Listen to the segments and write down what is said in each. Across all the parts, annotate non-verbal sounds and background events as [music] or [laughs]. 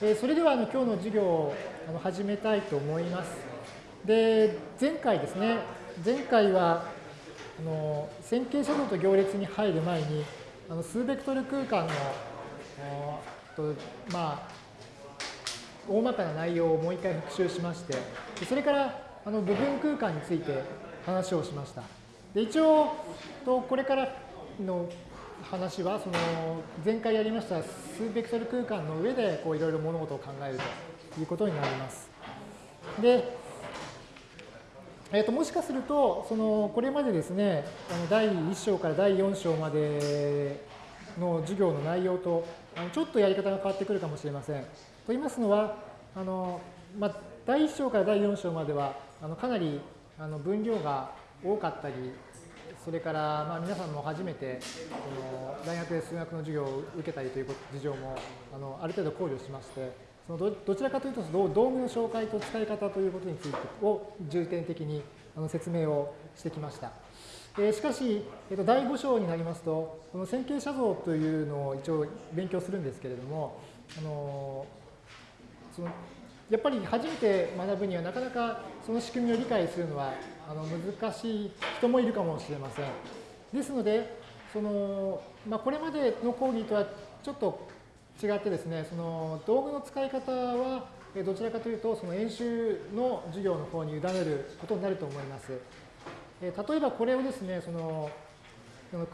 えそれではあの今日の授業をあの始めたいと思います。で、前回ですね、前回はあの線形写像と行列に入る前に、あの数ベクトル空間のとまあ大まかな内容をもう一回復習しまして、それからあの部分空間について話をしました。で一応とこれからの話はその前回やりました数ベクトル空間の上でこういろいろ物事を考えるということになります。で、えー、ともしかするとそのこれまでですねあの第1章から第4章までの授業の内容とあのちょっとやり方が変わってくるかもしれません。と言いますのはあの、まあ、第1章から第4章まではあのかなりあの分量が多かったりそれから、まあ、皆さんも初めてこの大学で数学の授業を受けたりという事情もあのある程度考慮しましてそのどどちらかというと道具の紹介と使い方ということについてを重点的にあの説明をしてきました。えしかし、えっと、第5章になりますとこの線形写像というのを一応勉強するんですけれどもあのそのやっぱり初めて学ぶにはなかなかその仕組みを理解するのはあの難しい人もいるかもしれません。ですので、そのまあ、これまでの講義とはちょっと違ってですね、その道具の使い方はどちらかというと、その演習の授業の方に委ねることになると思います。例えばこれをですね、その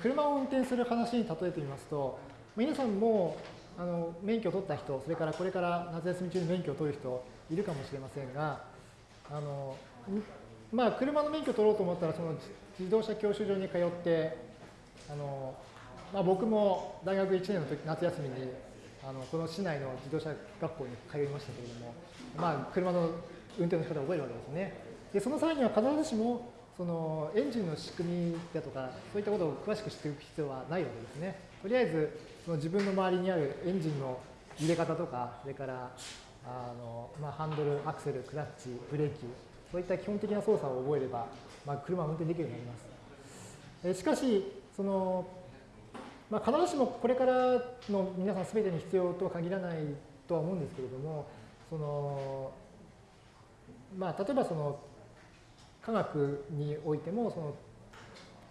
車を運転する話に例えてみますと、皆さんもあの免許を取った人、それからこれから夏休み中に免許を取る人いるかもしれませんが、あのまあ、車の免許取ろうと思ったら、その自動車教習所に通って、あのまあ、僕も大学1年の時夏休みにあのこの市内の自動車学校に通いましたけれども、まあ、車の運転の仕方を覚えるわけですね。でその際には必ずしもそのエンジンの仕組みだとか、そういったことを詳しく知っておく必要はないわけですね。とりあえず、その自分の周りにあるエンジンの入れ方とか、それからあの、まあ、ハンドル、アクセル、クラッチ、ブレーキ、そういった基本的な操作を覚えれば、まあ、車は運転できるようになります。えしかし、その、まあ、必ずしもこれからの皆さん全てに必要とは限らないとは思うんですけれども、その、まあ、例えばその、科学においてもその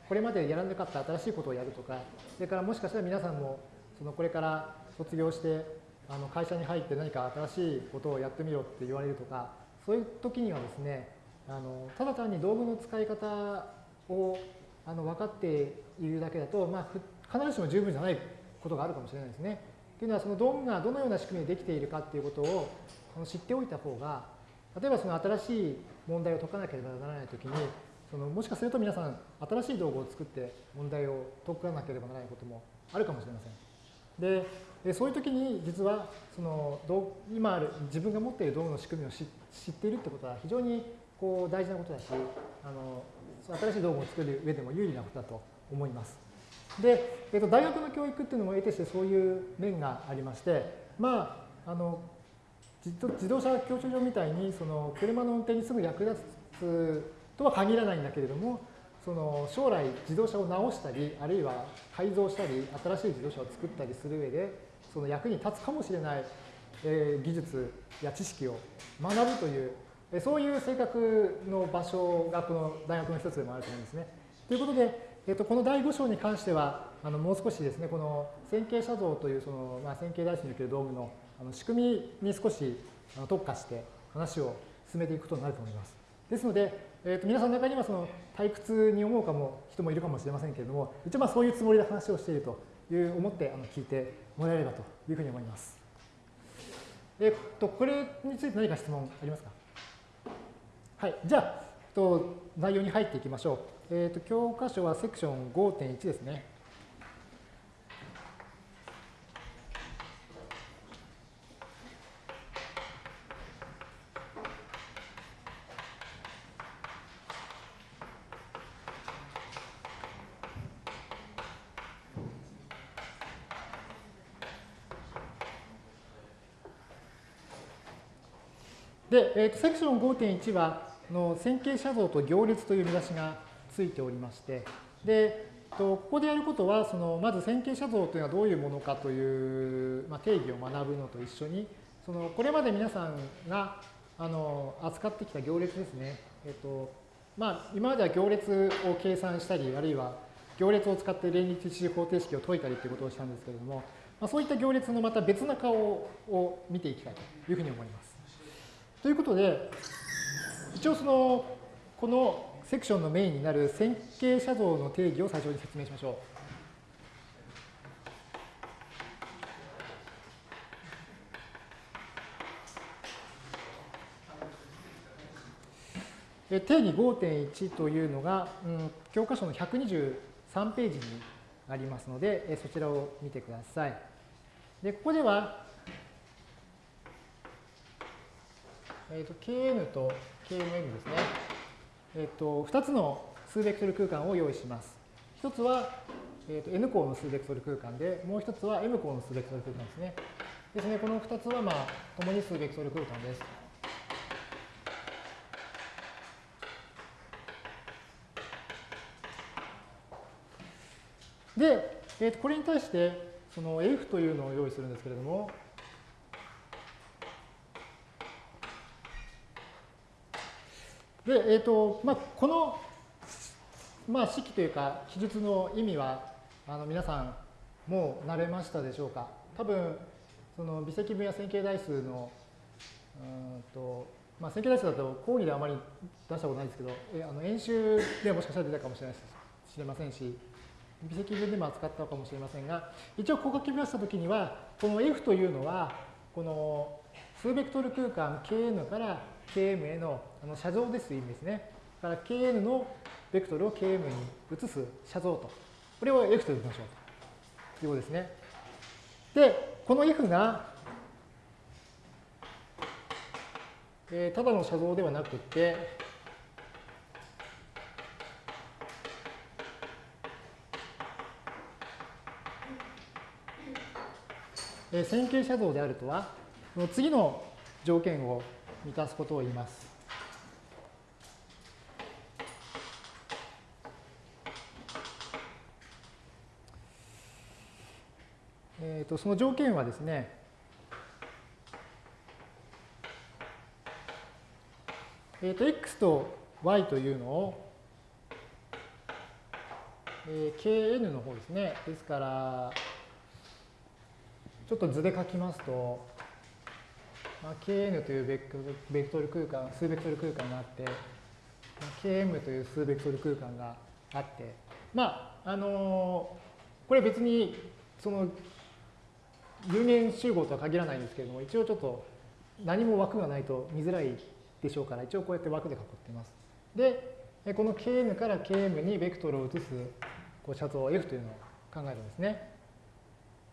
これまでやらなかった新しいことをやるとかそれからもしかしたら皆さんもそのこれから卒業してあの会社に入って何か新しいことをやってみろって言われるとかそういう時にはですねあのただ単に道具の使い方をあの分かっているだけだと、まあ、必ずしも十分じゃないことがあるかもしれないですね。というのはその道具がどのような仕組みでできているかっていうことを知っておいた方が例えばその新しい問題を解かなければならないときに、そのもしかすると皆さん、新しい道具を作って問題を解かなければならないこともあるかもしれません。で、でそういう時に実はその今ある自分が持っている道具の仕組みを知っているってことは非常にこう大事なことだし、あの新しい道具を作る上でも有利なことだと思います。で、えっと、大学の教育っていうのも得てしてそういう面がありまして、まあ、あの自動車教習所みたいにその車の運転にすぐ役立つとは限らないんだけれどもその将来自動車を直したりあるいは改造したり新しい自動車を作ったりする上でその役に立つかもしれない、え技術や知識を学ぶというそういう性格の場所がこの大学の一つでもあると思うんですね。ということで、えっと、この第5章に関してはあのもう少しですねこの線形写像というその、まあ、線形代詞における道具のあの仕組みに少し特化して話を進めていくことになると思います。ですので、えー、と皆さんの中にはその退屈に思うかも人もいるかもしれませんけれども、一応まあそういうつもりで話をしているという思ってあの聞いてもらえればというふうに思います。えっと、これについて何か質問ありますか？はい。じゃあ、と内容に入っていきましょう。えっ、と、教科書はセクション5.1ですね。で、えー、とセクション5.1はの線形写像と行列という見出しがついておりまして、で、ここでやることは、そのまず線形写像というのはどういうものかという、まあ、定義を学ぶのと一緒に、そのこれまで皆さんがあの扱ってきた行列ですね。えっとまあ、今までは行列を計算したり、あるいは行列を使って連立一次方程式を解いたりということをしたんですけれども、まあ、そういった行列のまた別な顔を見ていきたいというふうに思います。ということで、一応その、このセクションのメインになる線形写像の定義を最初に説明しましょう。定義5.1というのが、うん、教科書の123ページにありますので、そちらを見てください。で、ここでは、えっ、ー、と、kn と kmn ですね。えっ、と、2つの数ベクトル空間を用意します。1つは、えーと、n 項の数ベクトル空間で、もう1つは m 項の数ベクトル空間ですね。ですね、この2つは、まあ、共に数ベクトル空間です。で、えー、とこれに対して、その F というのを用意するんですけれども、で、えっ、ー、と、まあ、この、まあ、式というか、記述の意味は、あの皆さん、もう慣れましたでしょうか？多分、その微積分や線形代数の、うんと、まあ、線形代数だと講義であまり出したことないですけど、えあの演習でもしかしたら出たかもしれないしれませんし、微積分でも扱ったかもしれませんが、一応ここ書きましたときには、この F というのは、この数ベクトル空間 Kn から Km へのあの写像ですという意味ですね。だから Kn のベクトルを Km に移す写像と。これを F と呼びましょうということですね。で、この F が、えー、ただの写像ではなくて、え線形写像であるとは、この次の条件を満たすことを言います。えー、とその条件はですね、えー、と x と y というのを、えー、kn の方ですね。ですから、ちょっと図で書きますと、まあ、kn というベクトル空間、数ベクトル空間があって、まあ、km という数ベクトル空間があって、まあ、あのー、これ別に、その、有限集合とは限らないんですけれども、一応ちょっと何も枠がないと見づらいでしょうから、一応こうやって枠で囲っています。で、この kn から km にベクトルを移すこう写像 f というのを考えるんですね。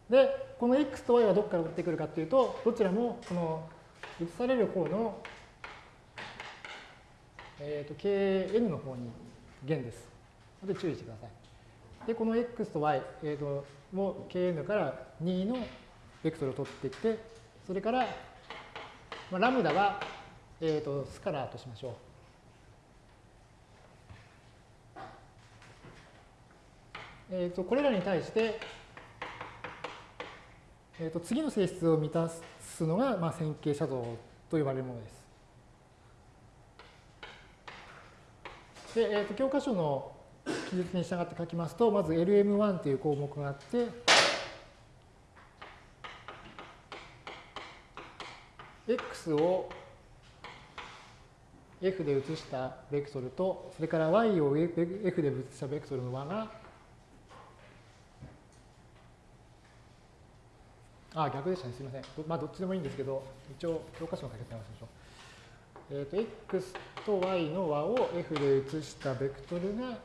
で、この x と y はどこから取ってくるかっていうと、どちらもこの移される方の、えー、と kn の方に弦です。ので注意してください。で、この x と y、えー、とも kn から2のベクトルを取ってきて、それから、まあ、ラムダは、えー、とスカラーとしましょう。えー、とこれらに対して、えー、と次の性質を満たすのが、まあ、線形写像と呼ばれるものです。で、えー、と教科書の記述に従って書きますと、まず LM1 という項目があって、x を f で移したベクトルと、それから y を f で移したベクトルの和があ、逆でしたね。すみません。まあ、どっちでもいいんですけど、一応、教科書の書き方直しましょう。えっ、ー、と、x と y の和を f で移したベクトルが、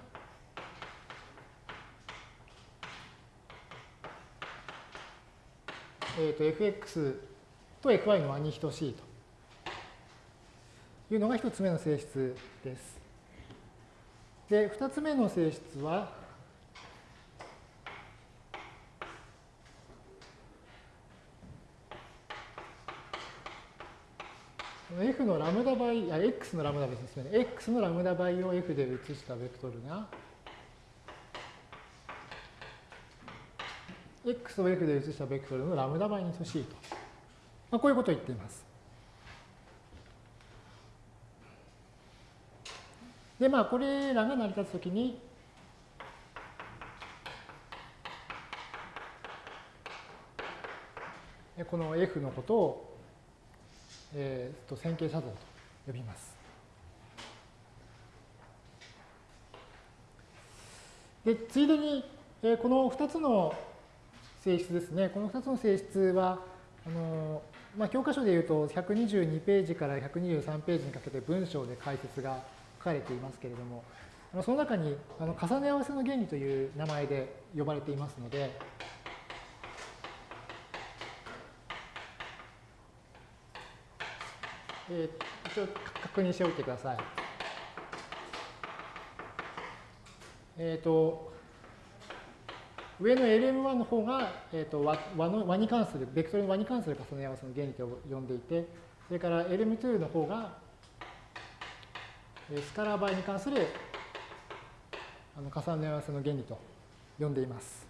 えっ、ー、と、fx と fy の和に等しいというのが一つ目の性質です。で、二つ目の性質は、f のラムダ倍、あ、x のラムダ倍ですね。x のラムダ倍を f で移したベクトルが、x を f で移したベクトルのラムダ倍に等しいと。まあ、こういうことを言っています。で、まあ、これらが成り立つときに、この F のことを、えー、と線形写像と呼びます。で、ついでに、えー、この2つの性質ですね。この2つの性質は、あのまあ、教科書でいうと122ページから123ページにかけて文章で解説が書かれていますけれども、その中にあの重ね合わせの原理という名前で呼ばれていますので、えー、一応確認しておいてください。えっ、ー、と、上の LM1 の方が、えーと、和和の和に関する、ベクトルの和に関する重ね合わせの原理と呼んでいて、それから LM2 の方が、スカラー倍に関するあの重ね合わせの原理と呼んでいます。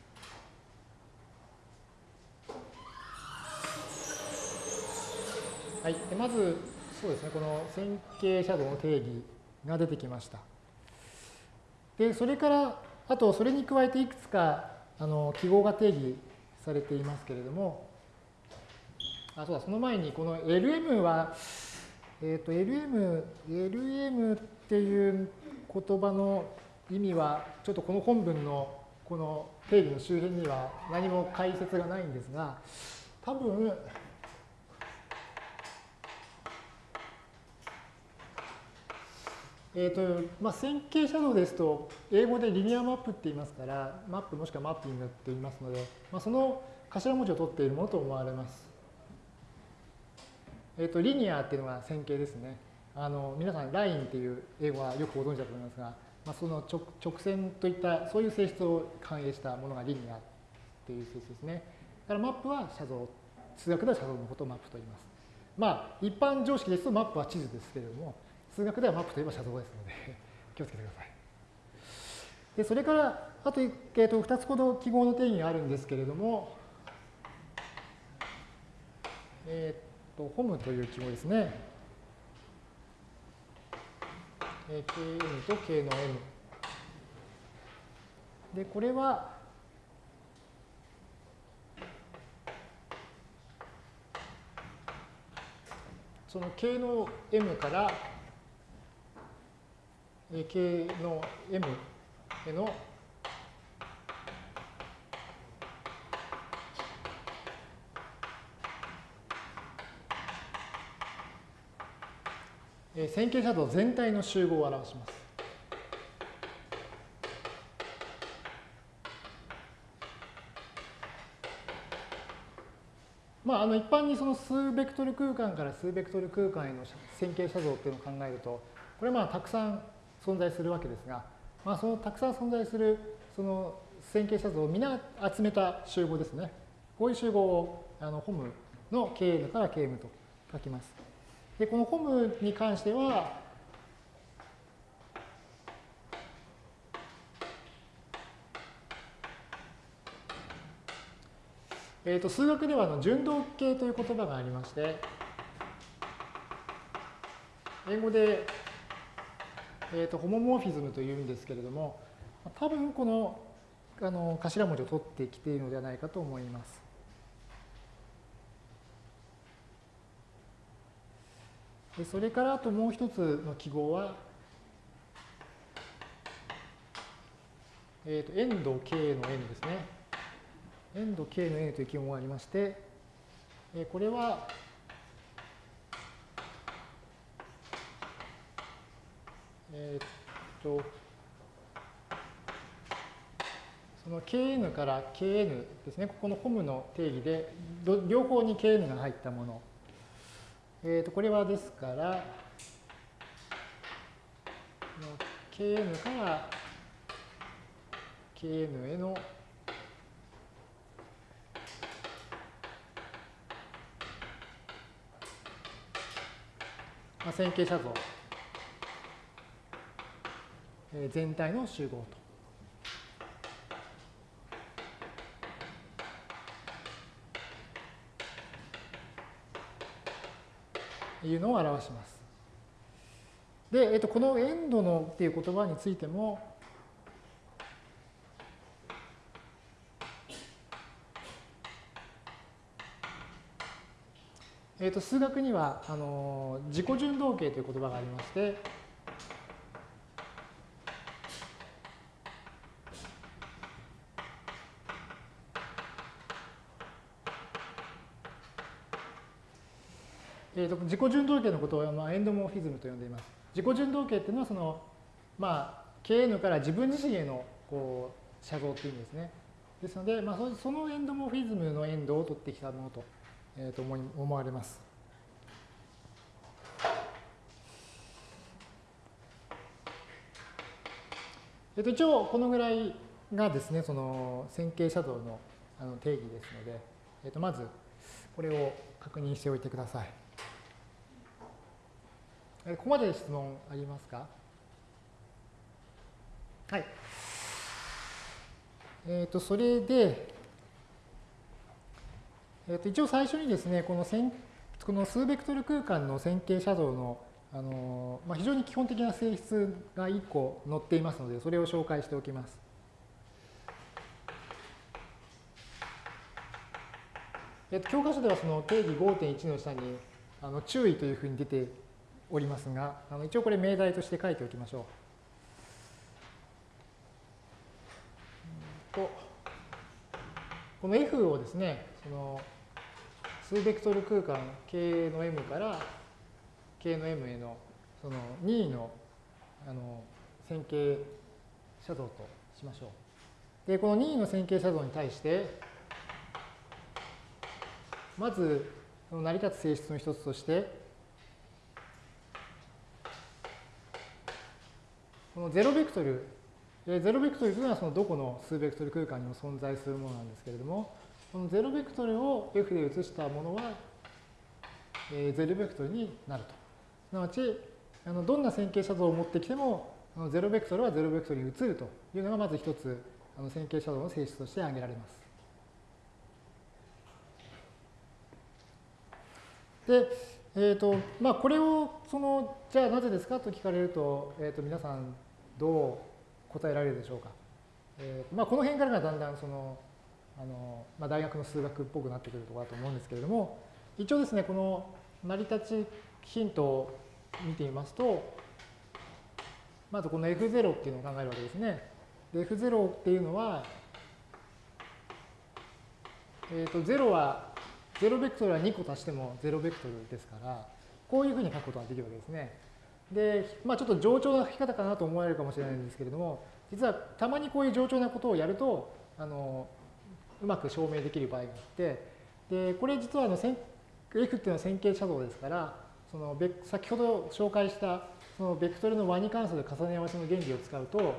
はい、でまず、そうですね、この線形シャドウの定義が出てきました。で、それから、あと、それに加えていくつかあの記号が定義されていますけれども、あ、そうだ、その前に、この LM は、えっ、ー、と、LM、LM っていう言葉の意味は、ちょっとこの本文のこの定義の周辺には何も解説がないんですが、多分、えーとまあ、線形写像ですと、英語でリニアマップって言いますから、マップもしくはマッピングって言いますので、まあ、その頭文字を取っているものと思われます。えっ、ー、と、リニアっていうのが線形ですね。あの皆さん、ラインっていう英語はよくご存知だと思いますが、まあ、その直直線といったそういう性質を反映したものがリニアっていう性質ですね。だからマップは写像、数学では写像のことをマップと言います。まあ、一般常識ですとマップは地図ですけれども、数学ではマップといえば写像ですので [laughs] 気をつけてください。でそれから、あと,、えー、と2つほど記号の定義があるんですけれども、えっ、ー、と、ホムという記号ですね。えー、kn と k の m。で、これは、その k の m から k の m への線形写像全体の集合を表します。まあ、あの一般にその数ベクトル空間から数ベクトル空間への線形写像っていうのを考えると、これまあたくさん存在するわけですが、まあ、そのたくさん存在するその線形写像を皆集めた集合ですね。こういう集合をあのホムの Kn から Km と書きます。で、このホムに関しては、えー、と数学ではの順動形という言葉がありまして、英語でえーと、ホモモーフィズムというんですけれども、多分このあの頭文字を取ってきているのではないかと思います。でそれからあともう一つの記号は、えーと、エンド K の N ですね。エンド K の N という記号がありまして、え、これはえー、っと、その kn から kn ですね、ここのホムの定義で、両方に kn が入ったもの。えー、とこれはですから、kn から kn への、線形写像全体の集合と。いうのを表します。で、えっと、このエンドのっていう言葉についても、えっと、数学にはあの自己順動形という言葉がありまして、ーと、自己順動形のことを、まあ、エンドモーフィズムと呼んでいます。自己順動形っていうのはその、まあ、KN から自分自身へのこう写像っていう意味ですね。ですので、まあ、そのエンドモーフィズムのエンドを取ってきたものと,、えー、と思い思われます。えっと、一応このぐらいがですね、その線形写像のあの定義ですので、えっと、まずこれを確認しておいてください。ここまで質問ありますか？はい。えっ、ー、と、それで、えっ、ー、と、一応最初にですね、この線この数ベクトル空間の線形写像のあの、まあ、非常に基本的な性質が1個載っていますので、それを紹介しておきます。えっと、教科書ではその定義5.1の下にあの注意というふうに出ておりますが、あの一応これ命題として書いておきましょう。とこの F をですね、その数ベクトル空間 K の M から K の M へのその任意のあの線形写像としましょう。で、この任意の線形写像に対して、まず成り立つ性質の一つとして、このゼロベクトル、ゼロベクトルというのはそのどこの数ベクトル空間にも存在するものなんですけれども、このゼロベクトルを F で移したものは、えゼロベクトルになると。すなわち、あのどんな線形写像を持ってきても、あのゼロベクトルはゼロベクトルに移るというのがまず一つ、あの線形写像の性質として挙げられます。で、えーとまあ、これをそのじゃあなぜですかと聞かれると,、えー、と皆さんどう答えられるでしょうか。えーまあ、この辺からがだんだんそのあの、まあ、大学の数学っぽくなってくるところだと思うんですけれども一応ですねこの成り立ちヒントを見てみますとまずこの F0 っていうのを考えるわけですね。で F0 っていうのは、えー、と0は0ベクトルは2個足しても0ベクトルですからこういうふうに書くことができるわけですね。で、まあ、ちょっと冗長な書き方かなと思われるかもしれないんですけれども、実はたまにこういう冗長なことをやると、あのうまく証明できる場合があって、でこれ実はあの F っていうのは線形写像ですから、その先ほど紹介したそのベクトルの和に関する重ね合わせの原理を使うと、こ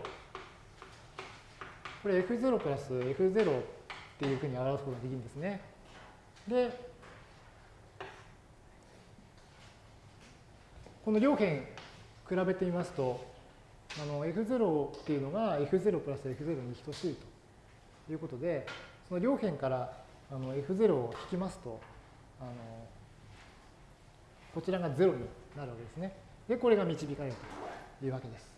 れ F0 プラス F0 っていうふうに表すことができるんですね。で、この両辺比べてみますと、あの F0 っていうのが F0 プラス F0 に等しいということで、その両辺からあの F0 を引きますと、あのこちらが0になるわけですね。で、これが導かれるというわけです。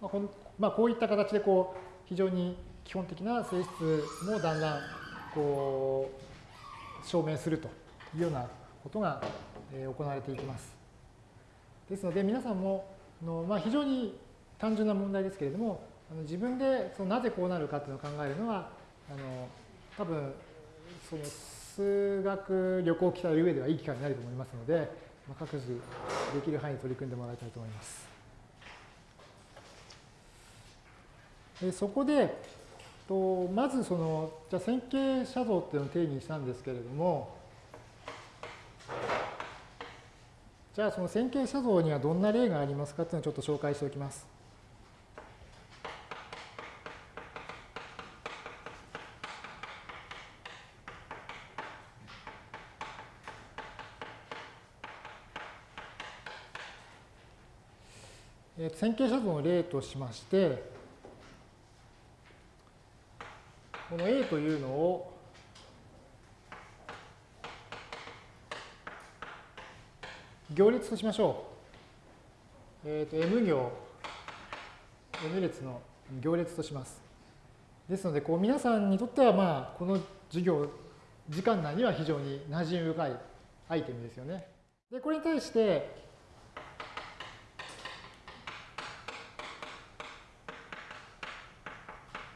まあこまあ、こういった形でこう非常に基本的な性質もだんだんこう証明するというようなことが行われていきます。ですので皆さんもの、まあ、非常に単純な問題ですけれども自分でそのなぜこうなるかというのを考えるのはあの多分その数学旅行を鍛える上ではいい機会になると思いますので、まあ、各自できる範囲に取り組んでもらいたいと思います。でそこでとまずそのじゃ線形写像っていうのを定義したんですけれどもじゃあその線形写像にはどんな例がありますかっていうのをちょっと紹介しておきます。線形写像の例としまして、この A というのを行列としましょう。えっ、ー、と、M 行、N 列の行列とします。ですので、こう皆さんにとっては、まあ、この授業、時間内には非常に馴染み深いアイテムですよね。で、これに対して、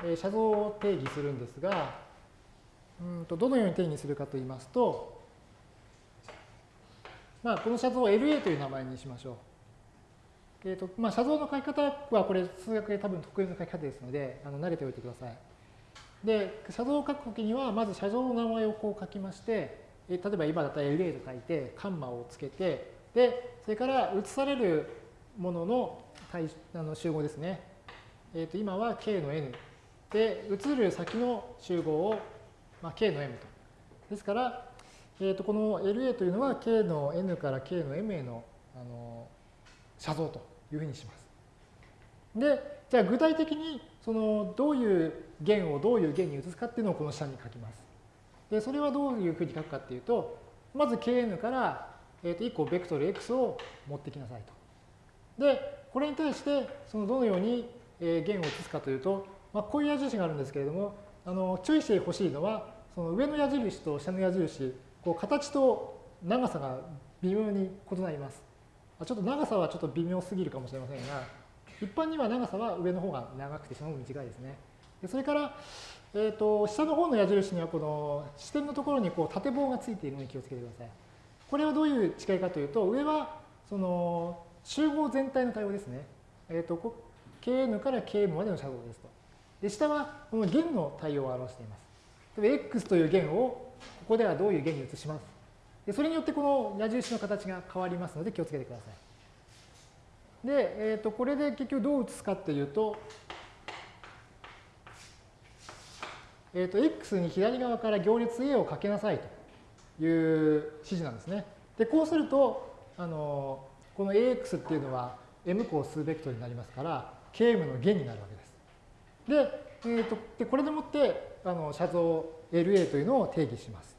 えー、写像を定義するんですが、うんとどのように定義するかといいますと、まあ、この写像を LA という名前にしましょう。えーとまあ、写像の書き方はこれ数学で多分得意の書き方ですのであの慣れておいてください。で、写像を書くときにはまず写像の名前をこう書きまして、え例えば今だったら LA と書いてカンマをつけてでそれから写されるものの対あの集合ですね。えー、と今は K の N で写る先の集合を、まあ、K の M と。ですからえー、とこの LA というのは K の N から K の M へのあの写像というふうにします。で、じゃあ具体的にそのどういう弦をどういう弦に移すかっていうのをこの下に書きます。で、それはどういうふうに書くかっていうと、まず Kn から、えー、と1個ベクトル X を持ってきなさいと。で、これに対してそのどのように弦を移すかというと、まあ、こういう矢印があるんですけれども、あの注意してほしいのは、その上の矢印と下の矢印、こう形と長さが微妙に異なります。ちょっと長さはちょっと微妙すぎるかもしれませんが、一般には長さは上の方が長くて下の方が短いですね。でそれから、えーと、下の方の矢印にはこの支点のところにこう縦棒がついているのに気をつけてください。これはどういう違いかというと、上はその集合全体の対応ですね。えーと、kn から km までの写像ですと。で下はこの弦の対応を表しています。例えば x という弦をここではどういう弦に移します。でそれによってこの矢印の形が変わりますので気をつけてください。で、えー、とこれで結局どう移すかっていうと、えー、と x に左側から行列 A をかけなさいという指示なんですね。で、こうすると、あのこの AX っていうのは M 項数ベクトルになりますから、KM の弦になるわけです。で、えー、とでこれでもってあの写像 LA というのを定義します。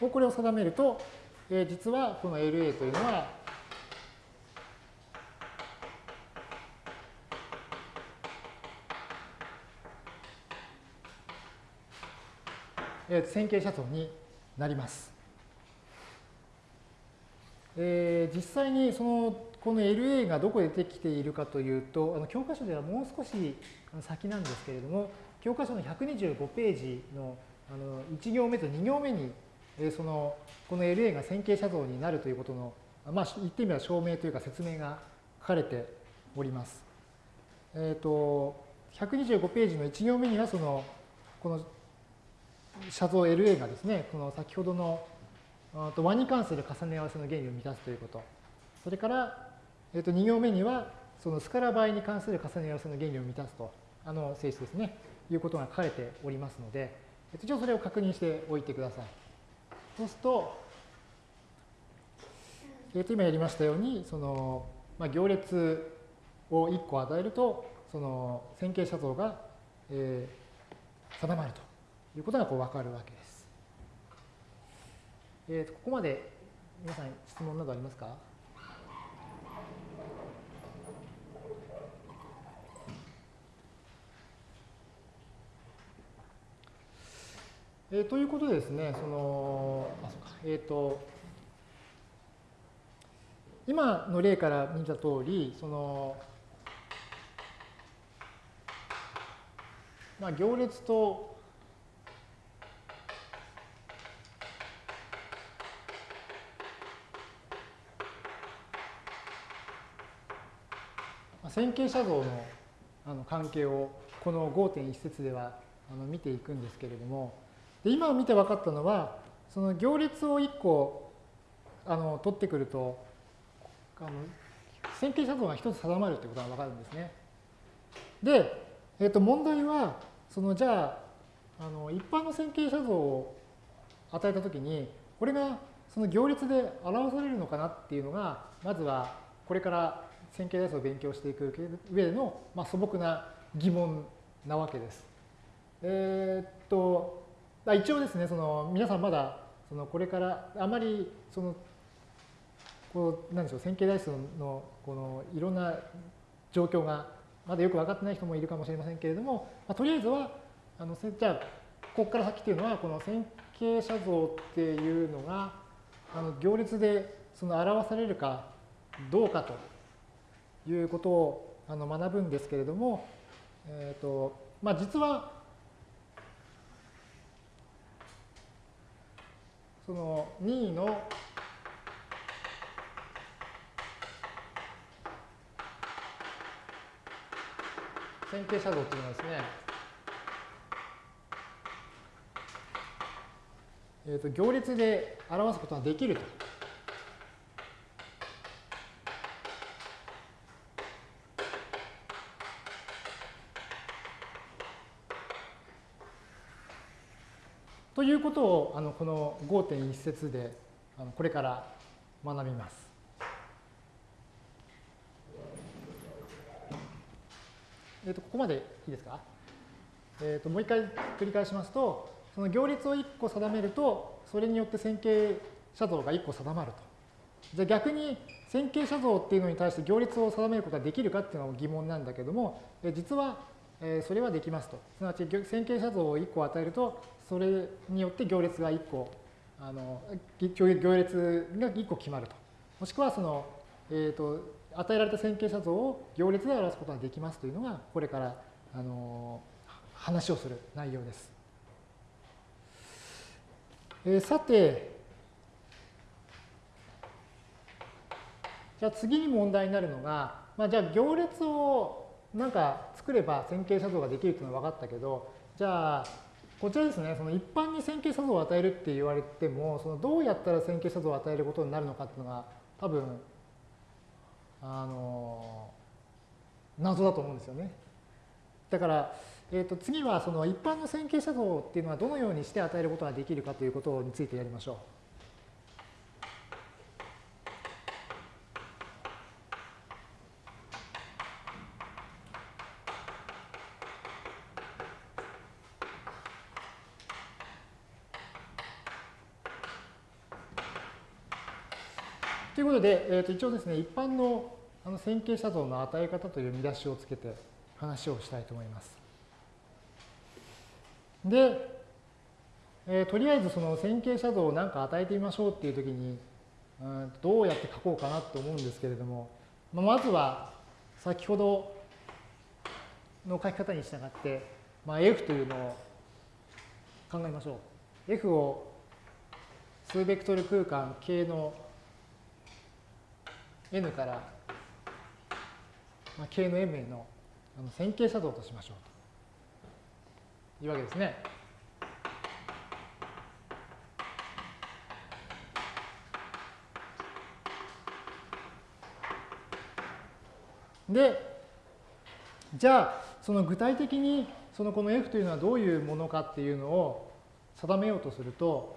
これを定めると、えー、実はこの LA というのはえ線形写像になります。えー、実際にそのこの LA がどこでできているかというと、あの教科書ではもう少し先なんですけれども、教科書の125ページのあの1行目と2行目に、えー、そのこの LA が線形写像になるということの、まあ、言ってみれば証明というか説明が書かれております。えっ、ー、と、125ページの1行目には、その、この写像 LA がですね、この先ほどのと和に関する重ね合わせの原理を満たすということ。それから、えー、と2行目には、そのスカラ倍に関する重ね合わせの原理を満たすと、あの性質ですね、いうことが書かれておりますので、一応それを確認しておいてください。そうすると、えー、と今やりましたように、その、まあ、行列を1個与えると、その線形写像が、えー、定まるということがこう分かるわけです。えー、とここまで皆さん質問などありますか？えー、ということでですね、その、あ、そうか、えっ、ー、と、今の例から見たとおり、その、まあ、行列と線形写像のあの関係をこの5.1節ではあの見ていくんですけれどもで今見て分かったのはその行列を1個あの取ってくるとあの線形写像が1つ定まるということが分かるんですね。で、えー、と問題はそのじゃああの一般の線形写像を与えたときにこれがその行列で表されるのかなっていうのがまずはこれから線形代数を勉強していく上での、まあ、素朴な疑問なわけです。えー、っと、一応ですね、その皆さんまだそのこれからあまりそのこうなんでしょう線形代数のこのいろんな状況がまだよく分かってない人もいるかもしれませんけれども、まあ、とりあえずはあのじゃあここから先っていうのはこの線形写像っていうのがあの行列でその表されるかどうかということをあの学ぶんですけれども、えーとまあ、実はその任意の線形写像っていうのはですね、えーと、行列で表すことができると。ということをあのこの5.1節であのこれから学びます。えー、とここまでいいですか、えー、ともう一回繰り返しますと、その行列を1個定めると、それによって線形写像が1個定まると。じゃあ逆に線形写像っていうのに対して行列を定めることができるかっていうのが疑問なんだけども、実はそれはできますと。すなわち線形写像を1個与えると、それによって行列が1個、あの行列が1個決まると。もしくはその、えーと、与えられた線形写像を行列で表すことができますというのが、これからあの話をする内容です。えー、さて、じゃあ次に問題になるのが、まあ、じゃあ行列をなんか作れば線形写像ができるっていうのは分かったけど、じゃあこちらですね、その一般に線形写像を与えるって言われても、そのどうやったら線形写像を与えることになるのかっていうのが多分、あの、謎だと思うんですよね。だから、えー、と次はその一般の線形写像っていうのはどのようにして与えることができるかということについてやりましょう。で、えー、と一応ですね、一般のあの線形写像の与え方という見出しをつけて話をしたいと思います。で、えー、とりあえずその線形写像を何か与えてみましょうっていうときに、うん、どうやって書こうかなと思うんですけれども、まあ、まずは先ほどの書き方に従って、まあ、F というのを考えましょう。F を数ベクトル空間 K の n から、まあ、k の m への線形写像としましょうというわけですね。で、じゃあ、その具体的にそのこの F というのはどういうものかっていうのを定めようとすると、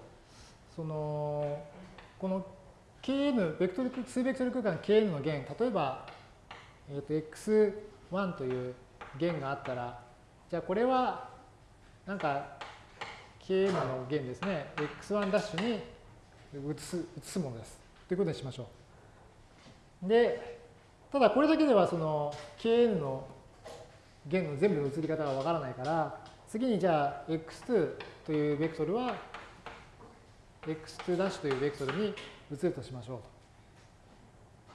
その、この kn、ベクトル、数ベクトル空間 kn の弦、例えば、えー、と x1 という弦があったら、じゃあこれは、なんか kn の弦ですね、x1' ダッシュに移す移すものです。ということにしましょう。で、ただこれだけではその kn の弦の全部の移り方がわからないから、次にじゃあ x2 というベクトルは x2' というベクトルに移るとしましょ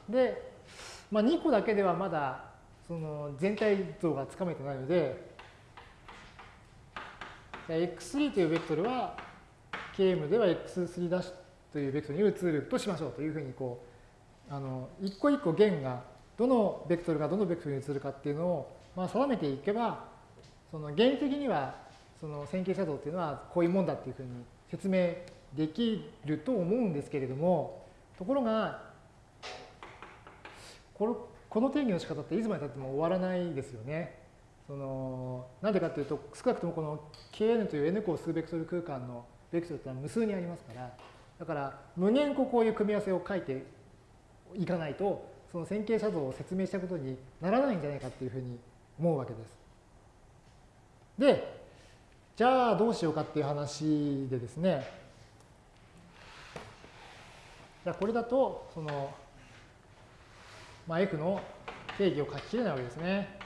う。で、まあ、2個だけではまだその全体像がつかめてないので、x3 というベクトルは km では x3' というベクトルに移るとしましょうというふうにこう、あの一個一個弦がどのベクトルがどのベクトルに移るかっていうのを、まあ、定めていけば、その原理的にはその線形写像っていうのはこういうもんだっていうふうに説明できると思うんですけれども、ところが、このこの定義の仕方っていつまでたっても終わらないですよね。そのなんでかというと、少なくともこの Kn という N 個数ベクトル空間のベクトルってのは無数にありますから、だから無限個こういう組み合わせを書いていかないと、その線形写像を説明したことにならないんじゃないかっていうふうに思うわけです。で、じゃあどうしようかっていう話でですね、じゃあこれだと、その、まあ、F の定義を書ききれないわけですね。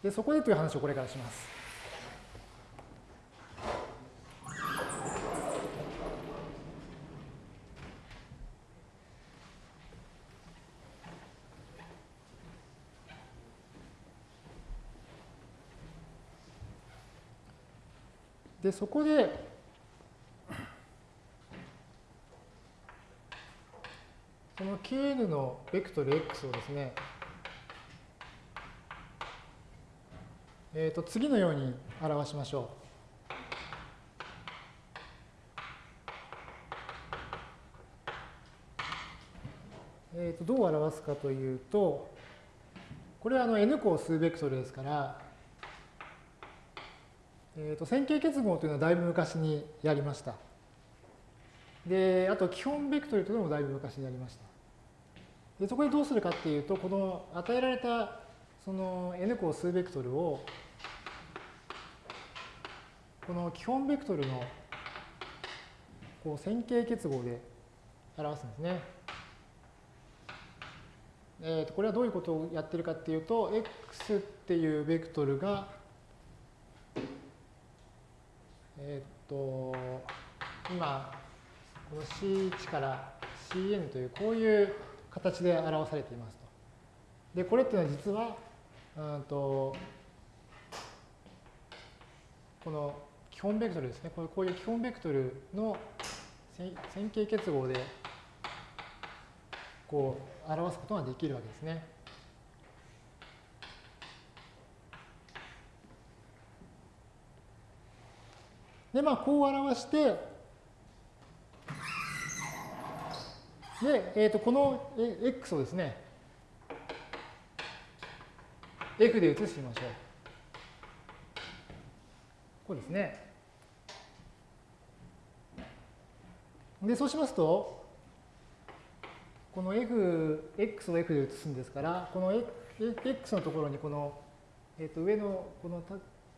でそこでという話をこれからします。でそこでその Kn のベクトル x をですねえー、と次のように表しましょう。えー、とどう表すかというと、これはあの n 個数ベクトルですから、えー、と線形結合というのはだいぶ昔にやりました。で、あと基本ベクトルというのもだいぶ昔にやりました。でそこでどうするかっていうと、この与えられたその n 個数ベクトルをこの基本ベクトルのこう線形結合で表すんですね。えー、とこれはどういうことをやってるかっていうと、x っていうベクトルが、えっ、と、今、この C1 から Cn というこういう形で表されていますと。で、これっていうのは実は、うんとこの基本ベクトルですね。こうこういう基本ベクトルの線形結合でこう表すことができるわけですね。で、まあ、こう表して、で、えー、とこの x をですね、f で移してみましょう。こうですね。で、そうしますと、この f、x を f で移すんですから、この x のところにこの、えっ、ー、と上のこの、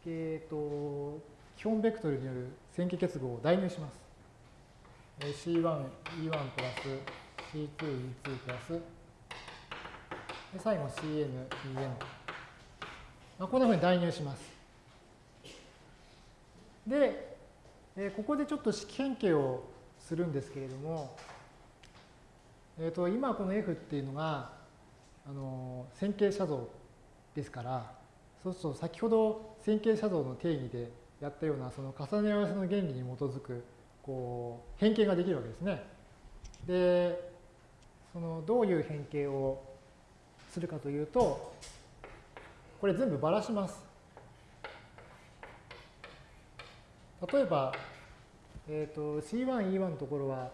えっ、ー、と基本ベクトルによる線形結合を代入します。C1、E1 プラス C2、E2 プラス、で最後 CN、EN。まあ、こんなふうに代入します。で、えー、ここでちょっと式変形をするんですけれども、えー、と今この F っていうのがあの線形写像ですからそうすると先ほど線形写像の定義でやったようなその重ね合わせの原理に基づくこう変形ができるわけですね。でそのどういう変形をするかというとこれ全部ばらします。例えばえっ、ー、と C1、E1 のところは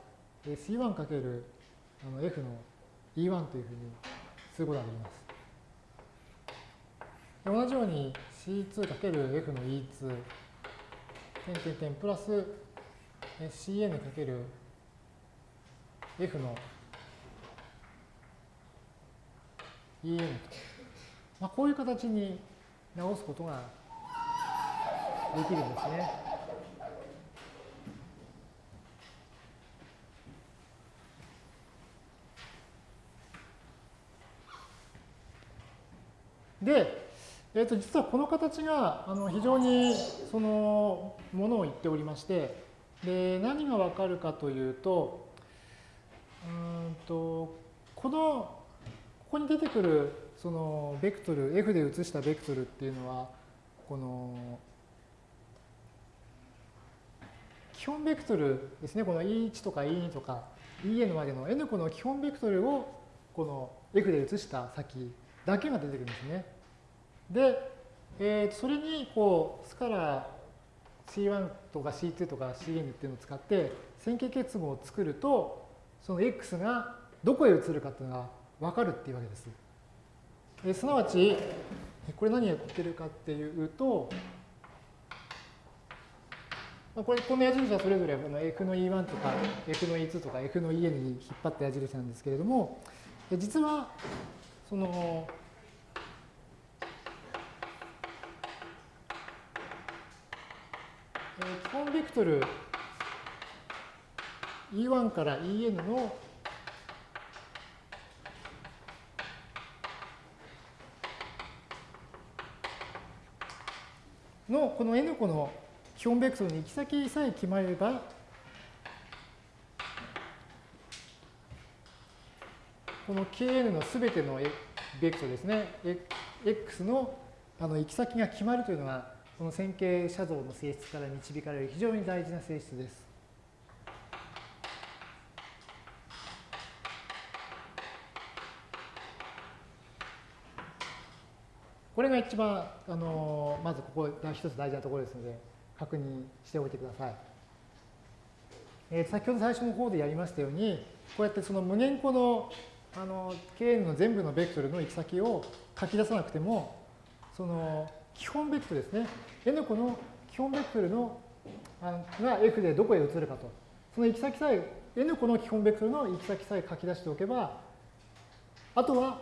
C1 かけるあの F の E1 というふうにすることができます。同じように C2 かける F の E2 点点点プラス Cn かける F の En と、まあ、こういう形に直すことができるんですね。で、えー、と実はこの形があの非常にそのものを言っておりましてで何がわかるかというとうんとこのここに出てくるそのベクトル F で移したベクトルっていうのはこの基本ベクトルですねこの E1 とか E2 とか En までの N 個の基本ベクトルをこの F で移した先だけが出てくるんですね。で、えー、それにこうスカラー C1 とか C2 とか Cn っていうのを使って線形結合を作るとその x がどこへ移るかっていうのが分かるっていうわけです。えすなわち、これ何が言ってるかっていうと、まあ、これ、この矢印はそれぞれこの F の E1 とか F の E2 とか F の EN に引っ張った矢印なんですけれども、実は、その、基本ベクトル。E1 から EN ののこの n 個の基本ベクトルの行き先さえ決まれば、この Kn のすべてのベクトルですね、x のあの行き先が決まるというのが、この線形写像の性質から導かれる非常に大事な性質です。これが一番、あのまずここが一つ大事なところですので、確認しておいてください。えー、先ほど最初の方でやりましたように、こうやってその無限個のあの Kn の全部のベクトルの行き先を書き出さなくても、その基本ベクトルですね。N 個の基本ベクトルのが F でどこへ移るかと。その行き先さえ、N 個の基本ベクトルの行き先さえ書き出しておけば、あとは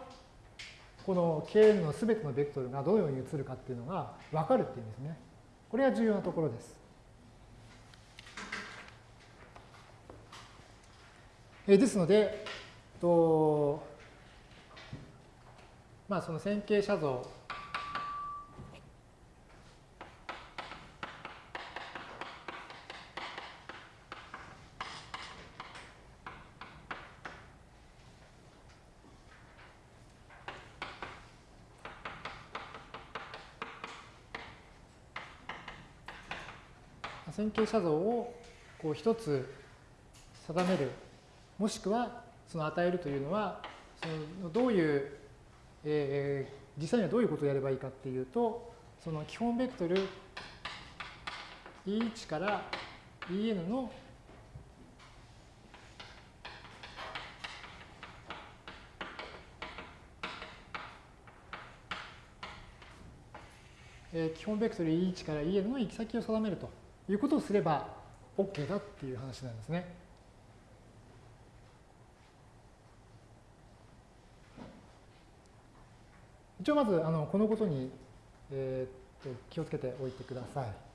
この Kn のすべてのベクトルがどのように移るかっていうのが分かるっていうんですね。これが重要なところです。えですので、とまあその線形写像写像をこう一つ定める、もしくはその与えるというのは、そのどういう、えー、実際にはどういうことをやればいいかっていうと、その基本ベクトル E1 から En の基本ベクトル E1 から En の行き先を定めると。いうことをすれば OK だっていう話なんですね。一応まずあのこのことに、えー、と気をつけておいてください。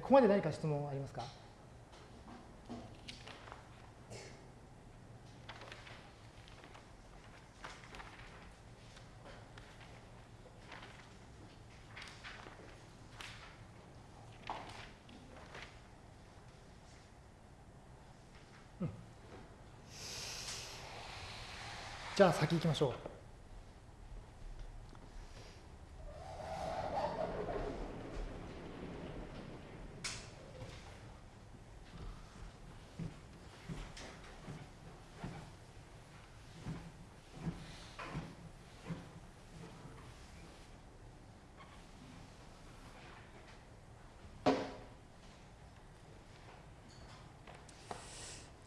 ここまで何か質問ありますか？じゃあ先行きましょう。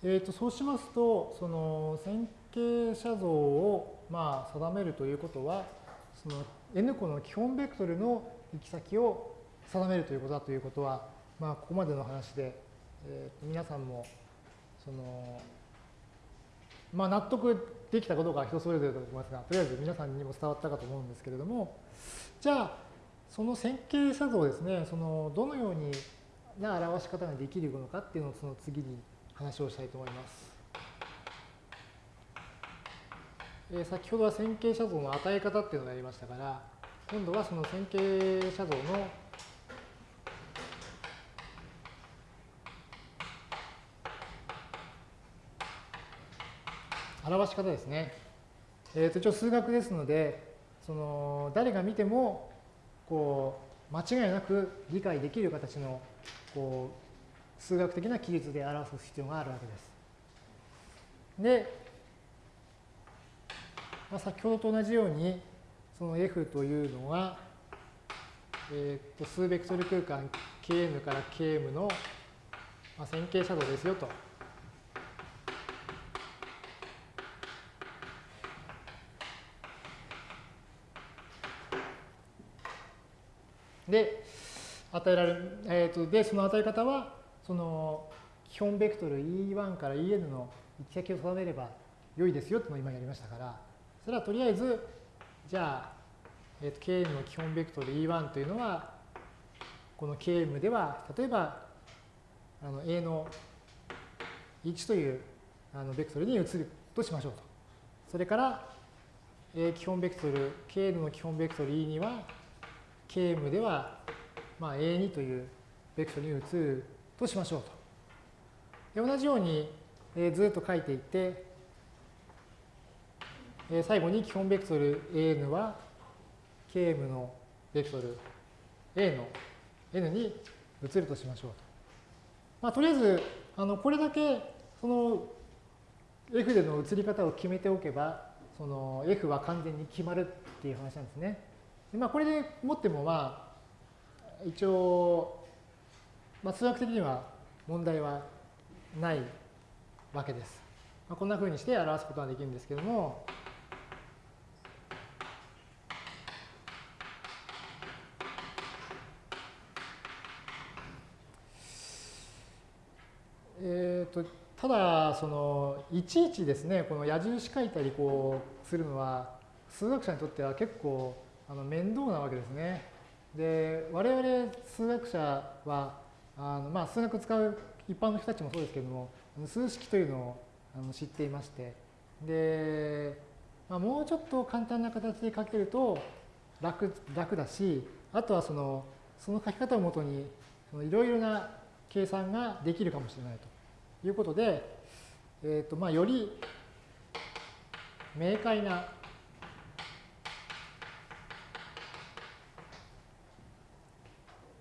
えー、とそうしますと、その線形写像をまあ定めるということは、その n 個の基本ベクトルの行き先を定めるということだということは、まあ、ここまでの話で、えー、皆さんもその、まあ、納得できたかどうかは人それぞれだと思いますが、とりあえず皆さんにも伝わったかと思うんですけれども、じゃあ、その線形写像ですね、そのどのようにな表し方ができるのかっていうのをその次に話をしたいと思います。えー、先ほどは線形写像の与え方っていうのがありましたから、今度はその線形写像の表し方ですね。えー、と一応数学ですので、その誰が見てもこう間違いなく理解できる形のこう数学的な記述で表す必要があるわけです。で、まあ、先ほどと同じように、その F というのは、えー、と数ベクトル空間 Kn から Km の、まあ、線形斜度ですよと。で、与えられる、えー、とで、その与え方は、その基本ベクトル E1 から En の行き先を定めれば良いですよっていうのを今やりましたから、それはとりあえず、じゃあ、えー、と Kn の基本ベクトル E1 というのは、この Km では、例えば、あの A の1というあのベクトルに移るとしましょうと。それから、え基本ベクトル、Kn の基本ベクトル E には、Km では、まあ、A2 というベクトルに移るとしましょうと。で同じように、えー、ずっと書いていって、えー、最後に基本ベクトル An は Km のベクトル A の N に移るとしましょうと。まあ、とりあえず、あのこれだけその F での移り方を決めておけば、その F は完全に決まるっていう話なんですね。でまあ、これでもっても、まあ、一応、まあ、数学的には問題はないわけです。まあ、こんなふうにして表すことができるんですけども、えーと、ただ、そのいちいちですね、この矢印書いたりこうするのは、数学者にとっては結構あの面倒なわけですね。で、我々数学者は、あのまあ、数学使う一般の人たちもそうですけれども、数式というのをあの知っていまして、で、まあ、もうちょっと簡単な形で書けると楽楽だし、あとはそのその書き方をもとにいろいろな計算ができるかもしれないということで、えーとまあ、より明快な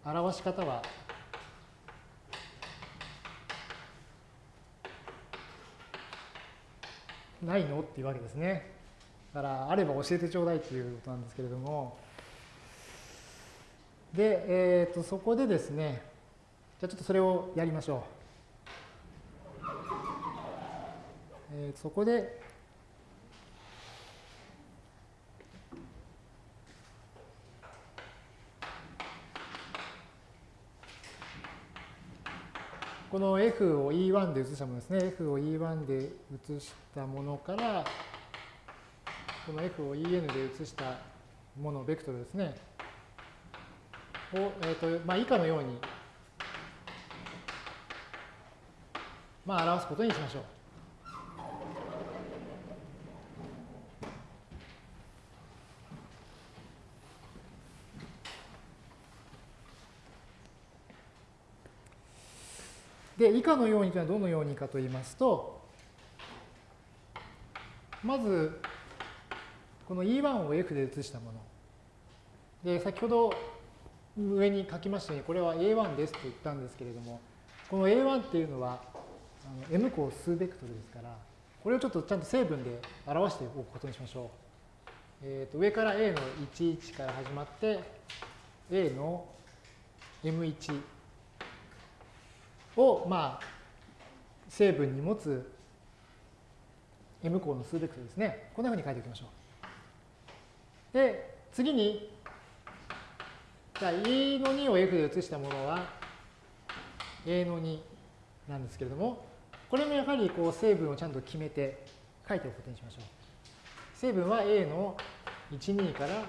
表し方はないの？っていうわけですね。だからあれば教えてちょうだいっていうことなんですけれども。で、えー、とそこでですね、じゃあちょっとそれをやりましょう。えー、そこで、この F を E1 で移したものですね。F を E1 で移したものから、この F を En で移したもの、ベクトルですね。を、えーとまあ、以下のようにまあ、表すことにしましょう。で、以下のようにというのはどのようにかと言いますと、まず、この E1 を F で移したもの。で、先ほど上に書きましたように、これは A1 ですと言ったんですけれども、この A1 っていうのは、あの m 項数ベクトルですから、これをちょっとちゃんと成分で表しておくことにしましょう。えー、と上から a の11から始まって、a の m1 を、まあ、成分に持つ m 項の数ベクトルですね。こんなふうに書いておきましょう。で、次に、じゃあ e の2を f で移したものは a の2なんですけれども、これもやはりこう成分をちゃんと決めて書いておくことにしましょう。成分は A の12から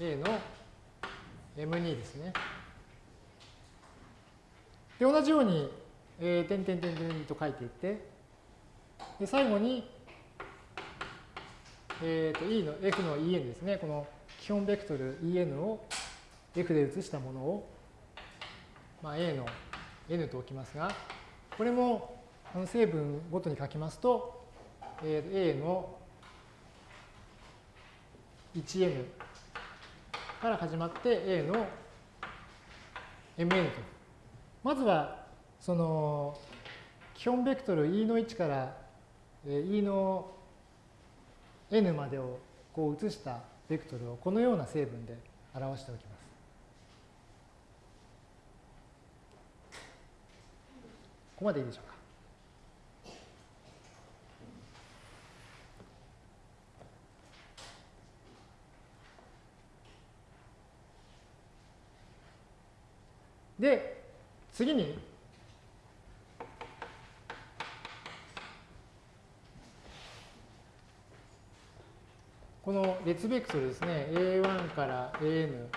A の M2 ですね。で、同じように、えー、点々点々と書いていって、で最後に、えー、と E の F の En ですね。この基本ベクトル En を F で移したものを、まあ、A の N と置きますが、これもこの成分ごとに書きますと、A の 1n から始まって A の mn と。まずは、その、基本ベクトル E の1から E の n までをこう移したベクトルをこのような成分で表しておきます。ここまでいいでしょうか。で、次に、この列ベクトルですね、A1 から AN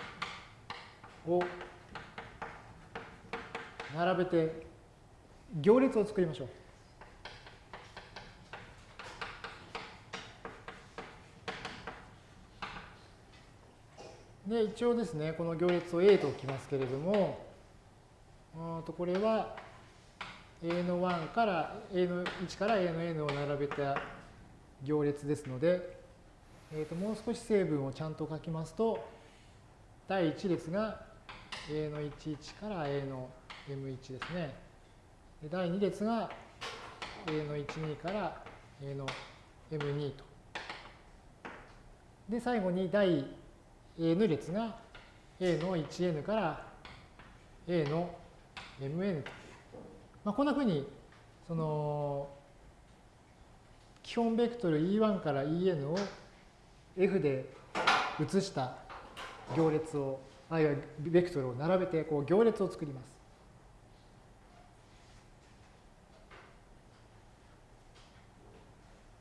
を並べて行列を作りましょう。で、一応ですね、この行列を A と置きますけれども、とこれは A の1から A の1から A の N を並べた行列ですので、えー、ともう少し成分をちゃんと書きますと、第1列が A の11から A の M1 ですね。で第2列が A の12から A の M2 と。で、最後に第 N 列が A の 1N から A の mn と。まあ、こんなふうに、その、基本ベクトル E1 から En を F で移した行列を、あるいはベクトルを並べてこう行列を作ります。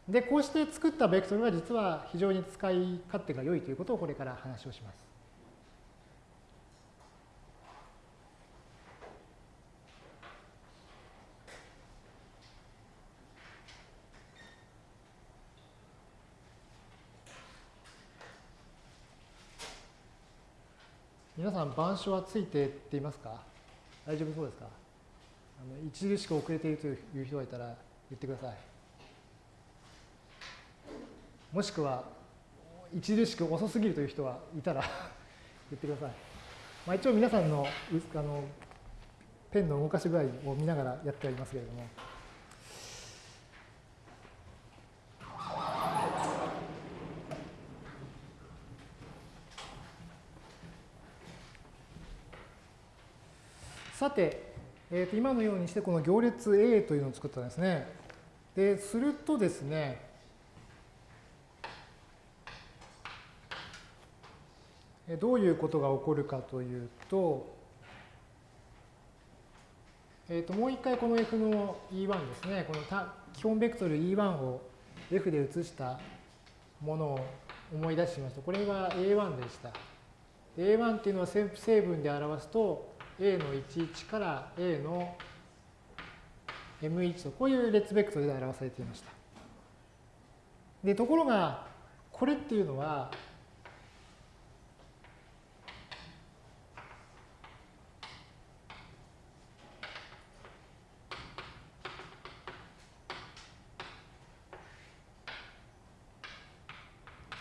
で、こうして作ったベクトルは実は非常に使い勝手が良いということをこれから話をします。皆さん、板書はついてっていますか？大丈夫そうですか？あの著しく遅れているという人がいたら言ってください。もしくは、著しく遅すぎるという人はいたら [laughs] 言ってください。まあ、一応皆さんのあのペンの動かし具合を見ながらやってありますけれども。さて、えー、と今のようにしてこの行列 A というのを作ったんですね。で、するとですね、どういうことが起こるかというと、えー、ともう一回この F の E1 ですね、この基本ベクトル E1 を F で移したものを思い出しますと、これは A1 でした。A1 っていうのは成分で表すと、A の11から A の M1 と、こういう列ベクトルで表されていました。で、ところが、これっていうのは、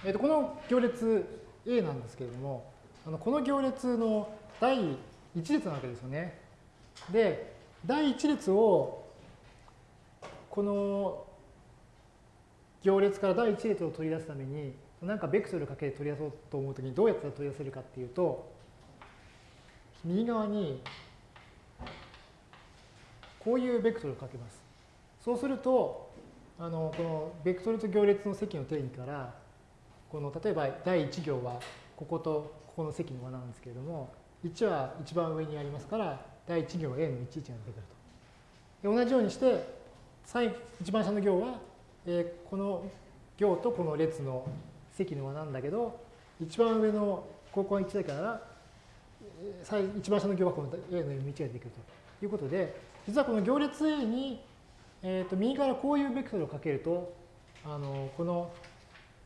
えー、とこの行列 A なんですけれども、あのこの行列の第1列なわけですよね。で、第1列をこの行列から第1列を取り出すために何かベクトルかけて取り出そうと思うときにどうやったら取り出せるかっていうと右側にこういうベクトルをかけます。そうするとあのこのベクトルと行列の積の定義からこの例えば第1行はこことここの積の和なんですけれども1は一番上にありますから、第1行 A の11が出てくると。で同じようにして、一番下の行は、えー、この行とこの列の積の和なんだけど、一番上のここが1だから、一番下の行はこの A の M1 が出てくるということで、実はこの行列 A に、えー、と右からこういうベクトルをかけると、あのこの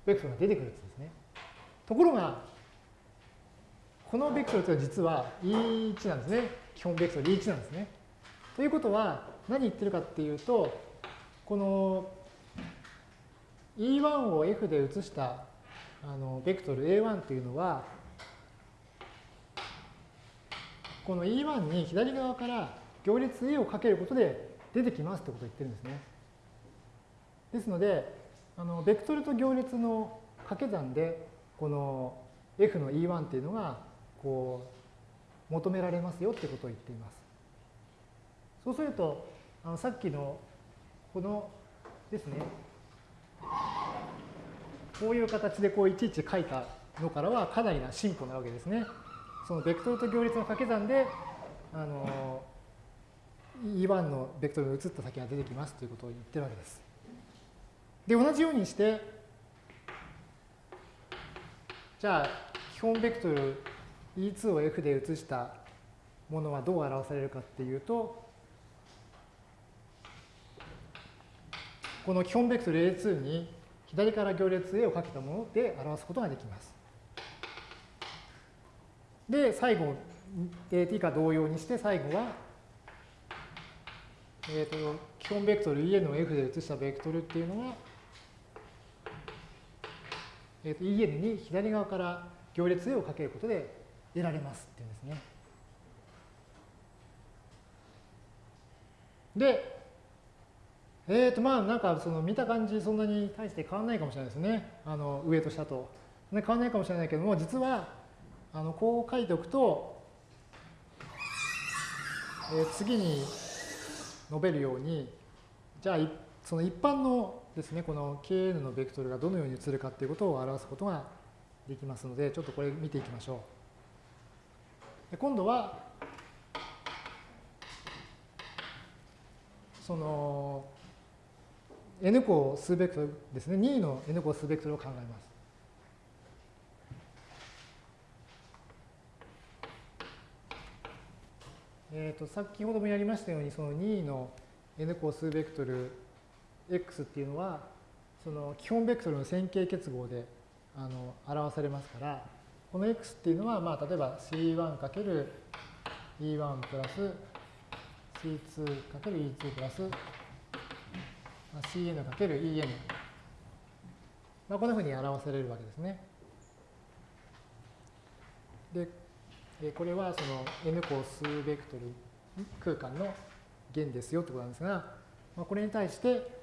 ベクトルが出てくるんですね。ところが、このベクトルというのは実は E1 なんですね。基本ベクトル E1 なんですね。ということは何言ってるかっていうと、この E1 を F で移したあのベクトル A1 というのは、この E1 に左側から行列 A をかけることで出てきますってことを言ってるんですね。ですので、あのベクトルと行列の掛け算でこの F の E1 っていうのがこう求められますよってことを言っています。そうするとあのさっきのこのですねこういう形でこういちいち書いたのからはかなりな進歩なわけですね。そのベクトルと行列の掛け算であの E1 のベクトルに移った先が出てきますということを言ってるわけです。で、同じようにして、じゃあ、基本ベクトル E2 を F で移したものはどう表されるかっていうと、この基本ベクトル A2 に左から行列 A をかけたもので表すことができます。で、最後、t か同様にして最後はえーと、基本ベクトル En を F で移したベクトルっていうのは、えーと、En に左側から行列 A をかけることで得られますっていうんですね。で、えっ、ー、とまあなんかその見た感じそんなに大して変わらないかもしれないですね。あの上と下と。変わらないかもしれないけども、実はあのこう書いておくと、えー、次に述べるように、じゃあその一般のですね、この Kn のベクトルがどのように移るかっていうことを表すことができますので、ちょっとこれ見ていきましょう。今度は、その n 個数ベクトルですね、2の n 個数ベクトルを考えます。えーと、先ほどもやりましたようにその2の n 個数ベクトル x っていうのはその基本ベクトルの線形結合であの表されますからこの x っていうのは、まあ、例えば c1× e1 プラス c2×e2 プラス cn×en、まあ、こんなふうに表されるわけですね。でこれはその n 個数ベクトル空間の弦ですよってことなんですが、まあ、これに対して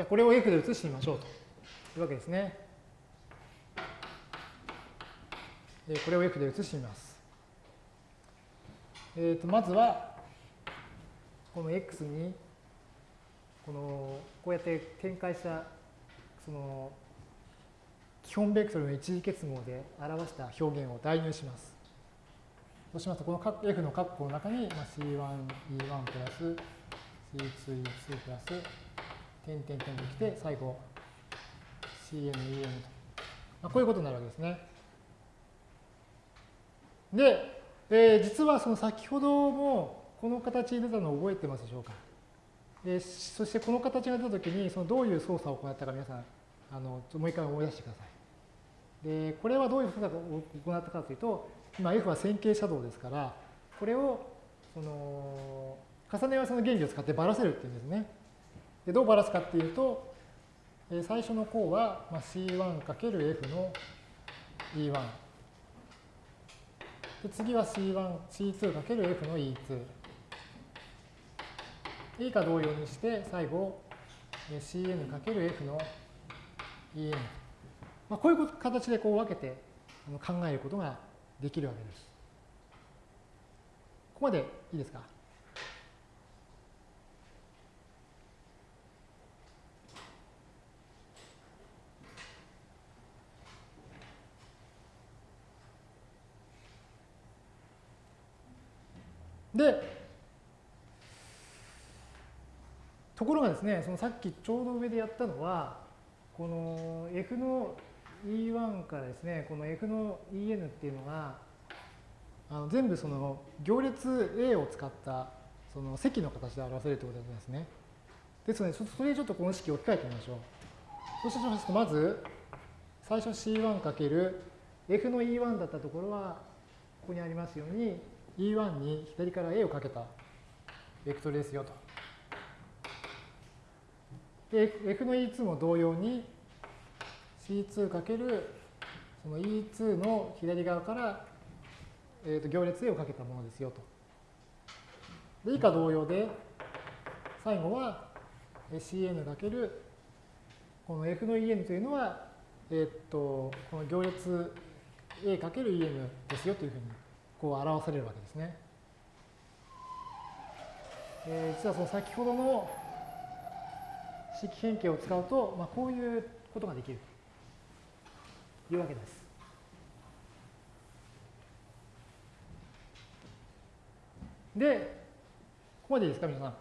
じゃあこれを F で移してみましょうというわけですね。これを F で移してみます。えー、とまずはこの x にこのこうやって展開したその基本ベクトルの一次結合で表した表現を代入します。そうしますと、この F の括弧の中に C1、E1 プラス C2、E2 プラス点点点ときて、最後 CN、EN と。まあ、こういうことになるわけですね。で、えー、実はその先ほどもこの形に出たのを覚えてますでしょうか？でそしてこの形が出たときにそのどういう操作を行ったか皆さんあのもう一回思い出してください。で、これはどういうふうを行ったかというと、今 F は線形写動ですから、これをその重ね合わせの原理を使ってばらせるっていうんですね。でどうばらすかっていうと、え最初の項は C1×F の E1。で次は C1、C2×F の E2。以下同様にして、最後 Cn×F の En。まあ、こういう形でこう分けて考えることができるわけです。ここまでいいですか？で、ところがですね、そのさっきちょうど上でやったのは、この F の E1 からですね、この F の En っていうのが、あの全部その行列 A を使ったその積の形で表せるということなんですね。ですので、それでちょっとこの式を置き換えてみましょう。そうしますと、まず、最初 C1× F の E1 だったところは、ここにありますように、E1 に左から A をかけたベクトルですよと。で、F の E2 も同様に、C2 かけるその E2 の左側から、えー、と行列 A をかけたものですよと。で以下同様で、最後は Cn かけるこの F の EN というのは、え、っと、この行列 A×EN ですよというふうにこう表されるわけですね。えー、実はその先ほどの式変形を使うと、まあ、こういうことができるというわけです。で、ここまでいいですか、皆さん。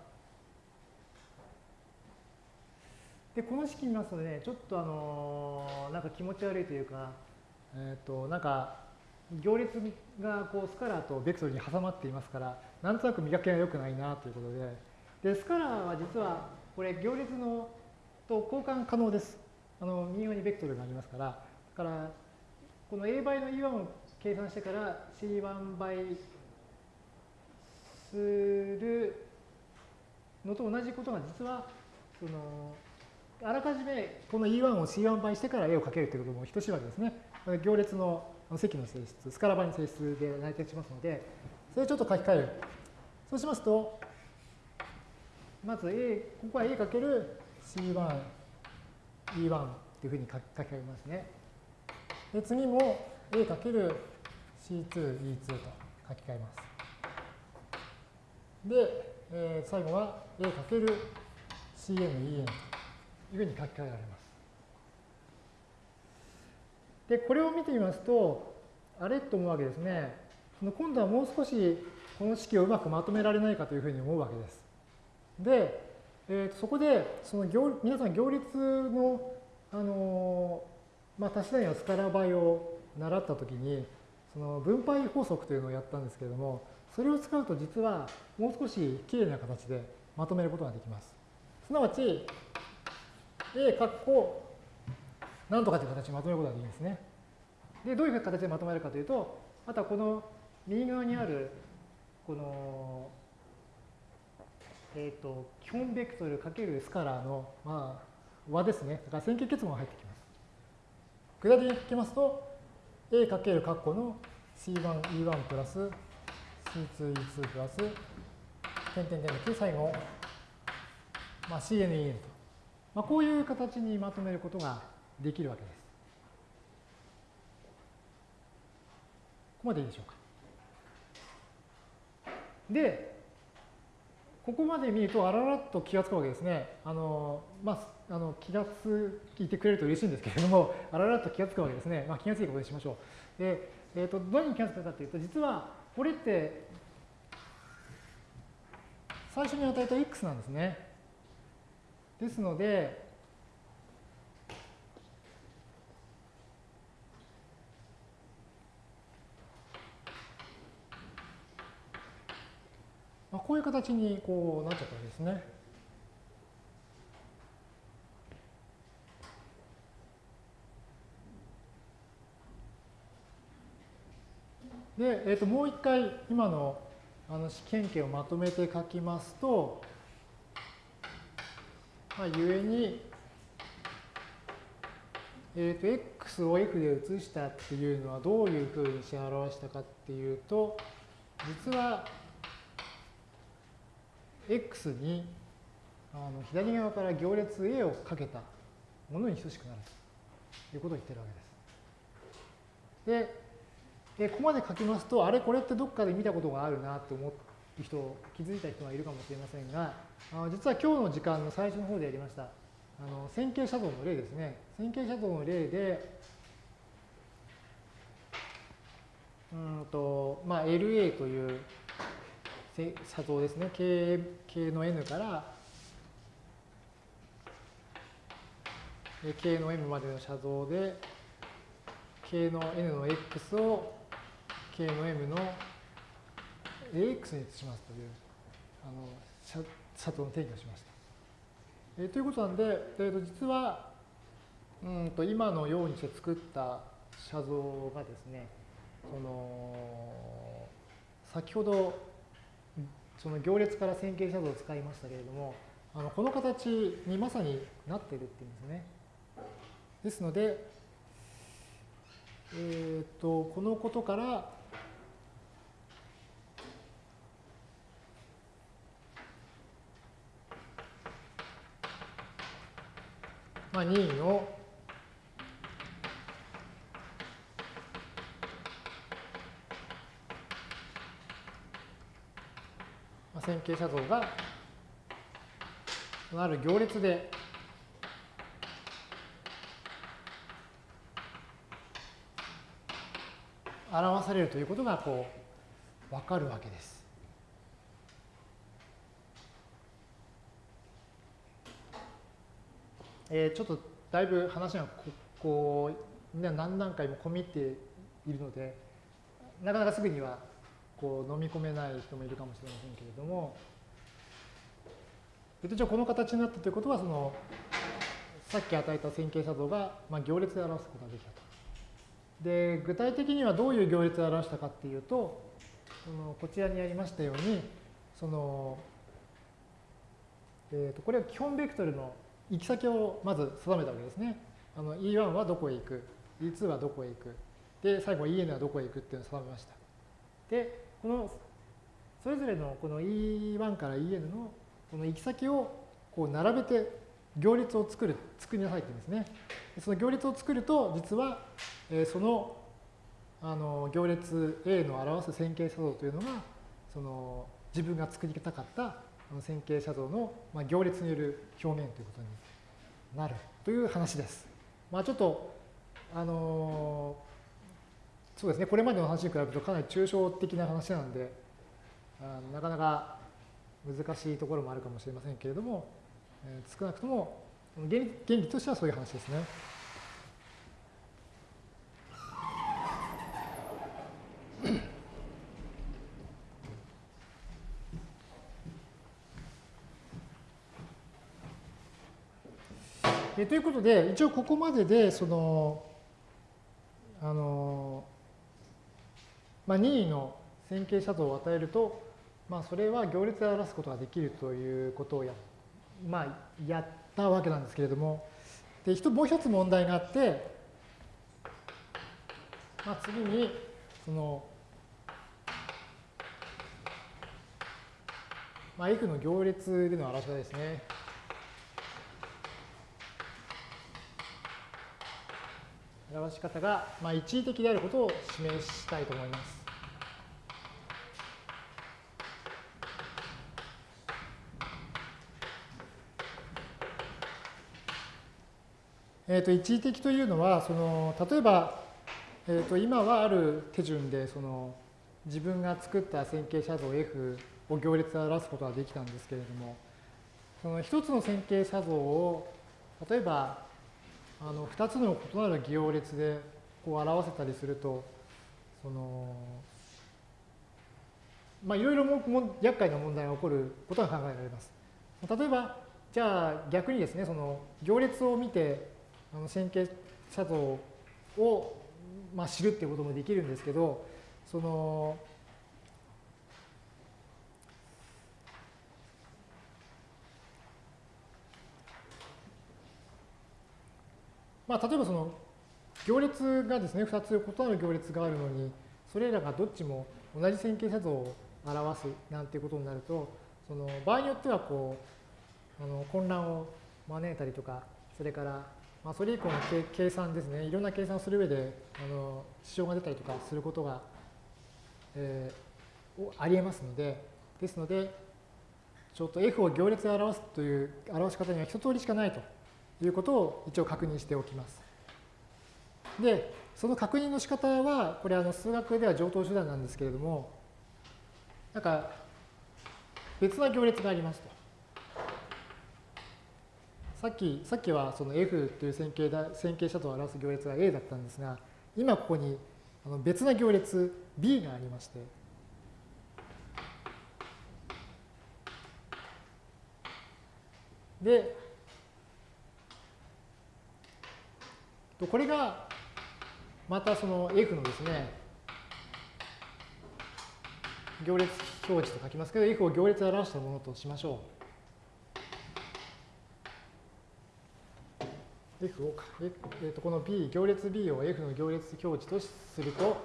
で、この式見ますとね、ちょっとあのー、なんか気持ち悪いというか、えっ、ー、と、なんか、行列がこうスカラーとベクトルに挟まっていますから、なんとなく磨きが良くないなということで、で、スカラーは実は、これ行列のと交換可能です。あの、右側にベクトルがありますから、だから、この A 倍の E1 を計算してから C1 倍するのと同じことが実はそのあらかじめこの E1 を C1 倍してから絵を描けるということも等しいわけですね。行列の積の性質、スカラ倍の性質で成り立ちますので、それをちょっと書き換える。そうしますと、まず A、ここは A かける C1、E1 というふうに書き換えますね。で次も A かける C2、E2 と書き換えます。で、えー、最後は A かける CN、EN というふうに書き換えられます。で、これを見てみますと、あれと思うわけですね。今度はもう少しこの式をうまくまとめられないかというふうに思うわけです。で、えー、そこでその行皆さん行列の、あのまあ、足し算やスカラ倍を習ったときにその分配法則というのをやったんですけれどもそれを使うと実はもう少しきれいな形でまとめることができます。すなわち、A 括弧なんとかという形でまとめることができるんですね。で、どういう形でまとめるかというと、あとはこの右側にある、この、えっ、ー、と、基本ベクトルかけるスカラーの、まあ、和ですね。だから線形結合が入ってきます。具体的に書きますと、A かける括弧の C1、E1 プラス C2、E2 プラス、点点点の9、最後、まあ、CNEN と。まあ、こういう形にまとめることができるわけです。ここまでいいでしょうか。で、ここまで見るとあららっと気がつくわけですね。あの、まあ、あの気がついてくれると嬉しいんですけれども、[laughs] あららっと気がつくわけですね。まあ、気がついたことにしましょう。で、えっ、ー、と、どうに気がつくかというと、実はこれって最初に与えた x なんですね。ですので、まあ、こういう形にこうなっちゃったわけですね。で、えー、ともう一回今のあの試験形をまとめて書きますと、まあ、ゆえに、えっ、ー、と、x を f で移したっていうのはどういうふうにして表したかっていうと、実は x にあの左側から行列 a をかけたものに等しくなるということを言ってるわけです。で、でここまで書きますと、あれこれってどっかで見たことがあるなと思う人、気づいた人がいるかもしれませんが、あ実は今日の時間の最初の方でやりました、あの線形写像の例ですね。線形写像の例で、うんと、まあ、LA という写像ですね。K, K の N から K の M までの写像で K の N の X を K の M の AX に移しますというあのシャトの定義をしました。えー、ということなんで、えー、と実はうんと今のようにして作った写像がですね、その先ほどその行列から線形写像を使いましたけれども、あのこの形にまさになっているっていうんですね。ですので、えっ、ー、とこのことからまあ、まあ、任意の線形写像がある行列で表されるということがこう分かるわけです。えー、ちょっとだいぶ話がここう何段階も込みっているのでなかなかすぐにはこう飲み込めない人もいるかもしれませんけれども、一応この形になったということはそのさっき与えた線形写像が、まあ、行列で表すことができたと。で具体的にはどういう行列で表したかっていうとそのこちらにありましたようにその、えー、とこれは基本ベクトルの行き先をまず定めたわけですね。あの E1 はどこへ行く？E2 はどこへ行く？で最後 EN はどこへ行くっていうのを定めました。でこのそれぞれのこの E1 から EN のこの行き先をこう並べて行列を作る、作りなさいって言うんですね。その行列を作ると、実は、えそのあの行列 A の表す線形写像というのが、その自分が作りたかった線形写像の、まあ、行列による表現ということになるという話です。まあ、ちょっと、あのそうですね、これまでの話に比べるとかなり抽象的な話なので、あなかなか難しいところもあるかもしれませんけれども、えー、少なくとも原理原理としてはそういう話ですね。えということで、一応ここまでで、その、あの、まあ、任意の線形写像を与えると、まあ、それは行列で表すことができるということをや、まあ、やったわけなんですけれども、でもう一つ問題があって、まあ、次に、その、まあ、F の行列での表し方ですね。表し方が、まあ、一時的であることを示したいと思います。えー、と一時的というのはその例えば、えー、と今はある手順でその自分が作った線形写像 F を行列で表すことができたんですけれどもその一つの線形写像を例えばあの2つの異なる行列でこう表せたりするとそのまあいろいろも厄介な問題が起こることが考えられます。例えばじゃあ逆にですねその行列を見てあの線形写像を、まあ、知るっていうこともできるんですけど、その、まあ、例えばその行列がですね、2つ異なる行列があるのに、それらがどっちも同じ線形写像を表すなんていうことになると、その場合によってはこうあの混乱を招いたりとか、それからまあ、それ以降の計算ですね、いろんな計算をする上であの支障が出たりとかすることが、えー、ありえますので、ですので、ちょっと F を行列で表すという表し方には一通りしかないということを一応確認しておきます。で、その確認の仕方は、これあの数学では上等手段なんですけれども、なんか別な行列がありますと。さっき、さっきはその F という線形だ線形写像を表す行列が A だったんですが、今ここにあの別な行列 B がありまして、で、これがまたその F のですね、行列表示と書きますけど、F を行列で表したものとしましょう。F を、えー、とこの B、行列 B を F の行列表示とすると、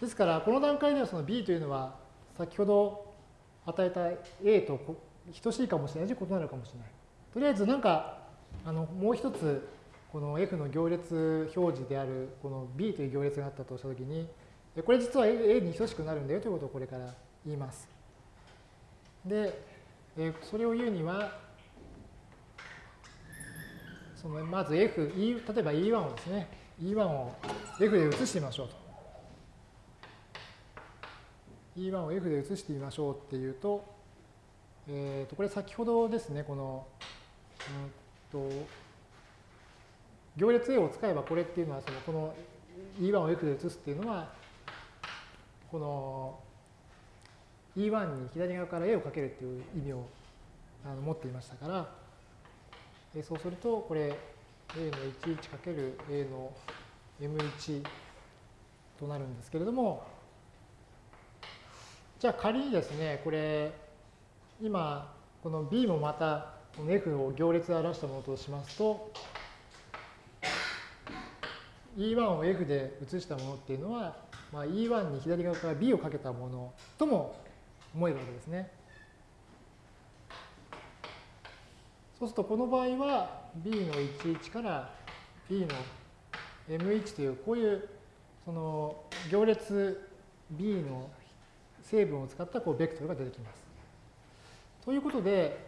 ですから、この段階ではその B というのは、先ほど与えた A と等しいかもしれないし、異なるかもしれない。とりあえず、なんか、あのもう一つこの F の行列表示であるこの B という行列があったとしたときにこれ実は A に等しくなるんだよということをこれから言います。で、それを言うにはそのまず F、E、例えば E1 をですね E1 を F で移してみましょうと。E1 を F で移してみましょうっていうと、えー、とこれ先ほどですね、この、うんと、行列 A を使えばこれっていうのは、そのこの E1 を F で移すっていうのは、この E1 に左側から A をかけるっていう意味をあの持っていましたから、えそうすると、これ A の11かける A の M1 となるんですけれども、じゃあ仮にですね、これ、今、この B もまたこの F を行列で表したものとしますと、E1 を F で移したものっていうのは、まあ、E1 に左側から B をかけたものとも思えるわけですね。そうするとこの場合は B の11から B の M1 というこういうその行列 B の成分を使ったこうベクトルが出てきます。ということで、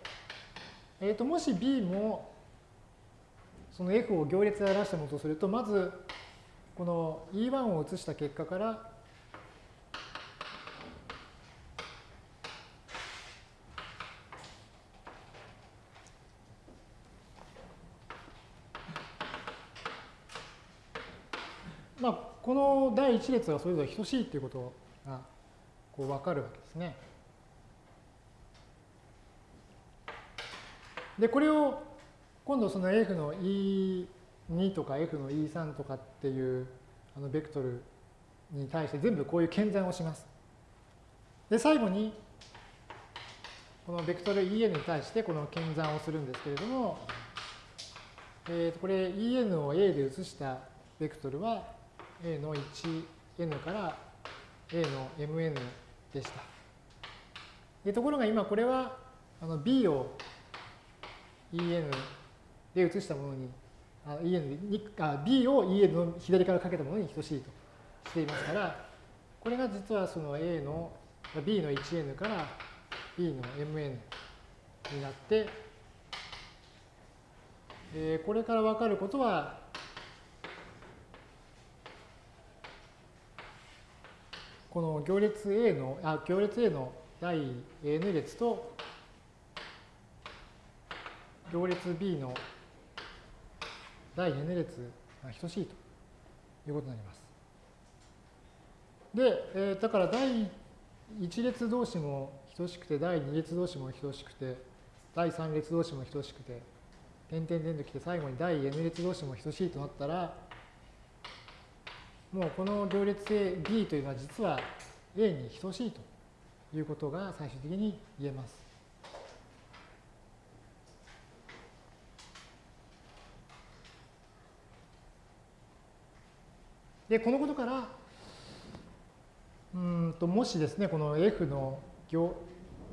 えー、ともし B もその F を行列で表したものとすると、まずこの E1 を移した結果からまあ、この第一列がそれぞれ等しいということがこう分かるわけですね。で、これを今度その F の E2 とか F の E3 とかっていうあのベクトルに対して全部こういう検算をします。で、最後にこのベクトル En に対してこの検算をするんですけれども、えー、これ En を A で移したベクトルは A の 1n から A の mn でした。でところが今これはあの B を En で移したものに、En にあ B を En の左からかけたものに等しいとしていますから、これが実はその A の B の 1n から B の mn になって、えー、これから分かることは、この行列 A の、あ、行列 A の第 n 列と行列 B の第 n 列が等しいということになります。で、えー、だから第1列同士も等しくて、第2列同士も等しくて、第3列同士も等しくて、点々点ときて最後に第 n 列同士も等しいとなったら、もうこの行列 A、B というのは実は A に等しいということが最終的に言えます。で、このことから、うんともしですね、この F の行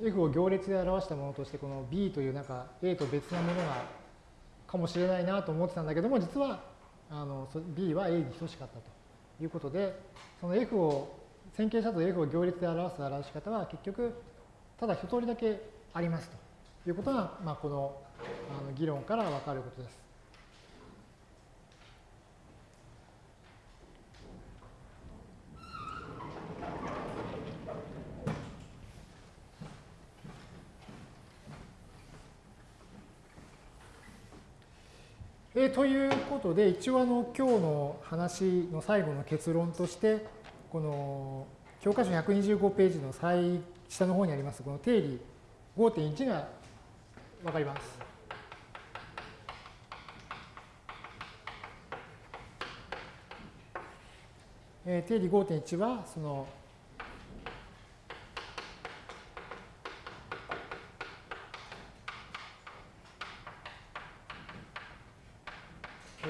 F を行列で表したものとして、この B というなんか A と別なものがかもしれないなと思ってたんだけども、実はあの B は A に等しかったと。いうことで、その F を、線形写像 F を行列で表す表し方は結局、ただ一通りだけありますということが、まあ、このあの議論からわかることです。ということで、一応あの今日の話の最後の結論として、この教科書125ページの最下の方にあります、この定理5.1がわかります。えー、定理5.1は、その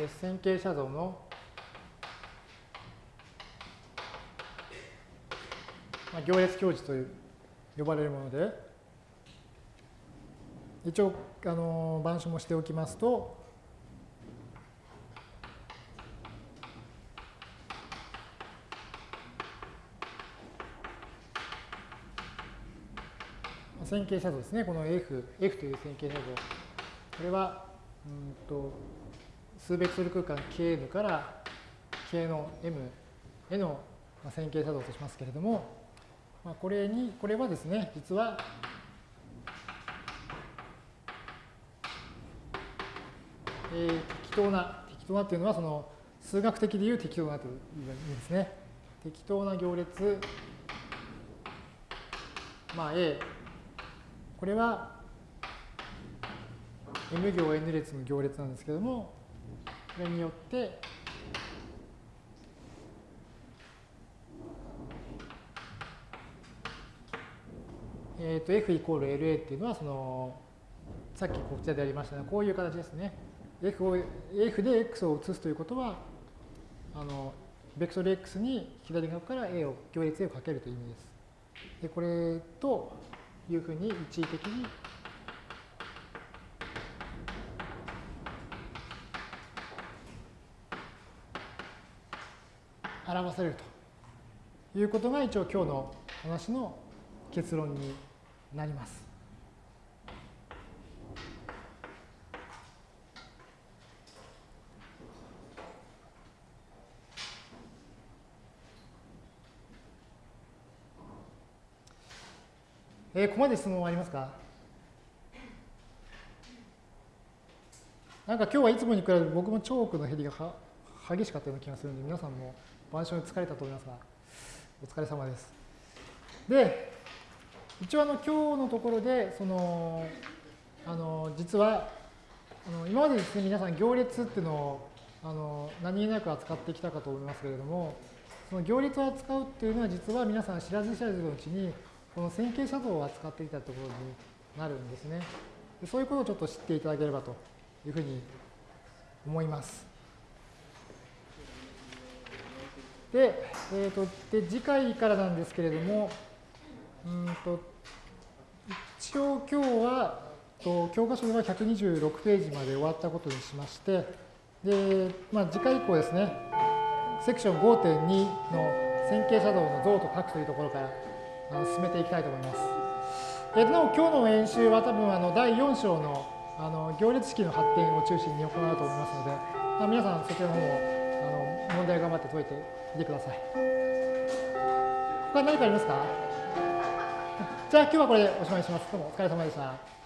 線形写像の行列表示という呼ばれるもので、一応、あの、板書もしておきますと、線形写像ですね、この F, F という線形写像。これは、うんと、数ベクトル空間 Kn から K の M への線形写像としますけれども、まあ、これに、これはですね、実は、えー、適当な、適当なっていうのは、その、数学的でいう適当なという意味ですね。適当な行列、まあ A、これは M 行 N 列の行列なんですけれども、れによって、え、ー、と F イコール LA っていうのは、その、さっきこちらでやりましたね、こういう形ですね。F, を F で X を移すということは、あの、ベクトル X に左側から A を、行列 A をかけるという意味です。で、これというふうに一時的に表されるということが一応今日の話の結論になります。えー、ここまで質問ありますか？なんか今日はいつもに比べて僕もチョークの減りが激しかったような気がするので皆さんも板書に疲れたと思いますがお疲れ様です。で一応あの今日のところでそのあの実はあの今までですね皆さん行列っていうのをあの何気なく扱ってきたかと思いますけれどもその行列を扱うっていうのは実は皆さん知らず知らずのうちにこの線形写像を扱っていたところになるんですね。そういうことをちょっと知っていただければというふうに思います。で、えーと、で次回からなんですけれども、うんと一応今日はと教科書では126ページまで終わったことにしまして、でまあ、次回以降ですね、セクション5.2の線形写像の像と書くというところから進めていきたいと思います。えー、なお今日の演習は多分あの第4章のあの行列式の発展を中心に行うと思いますので、まあ、皆さんそちらの方もあの問題頑張って解いてみてください。他何かありますか？[laughs] じゃあ今日はこれでおしまいします。どうもお疲れ様でした。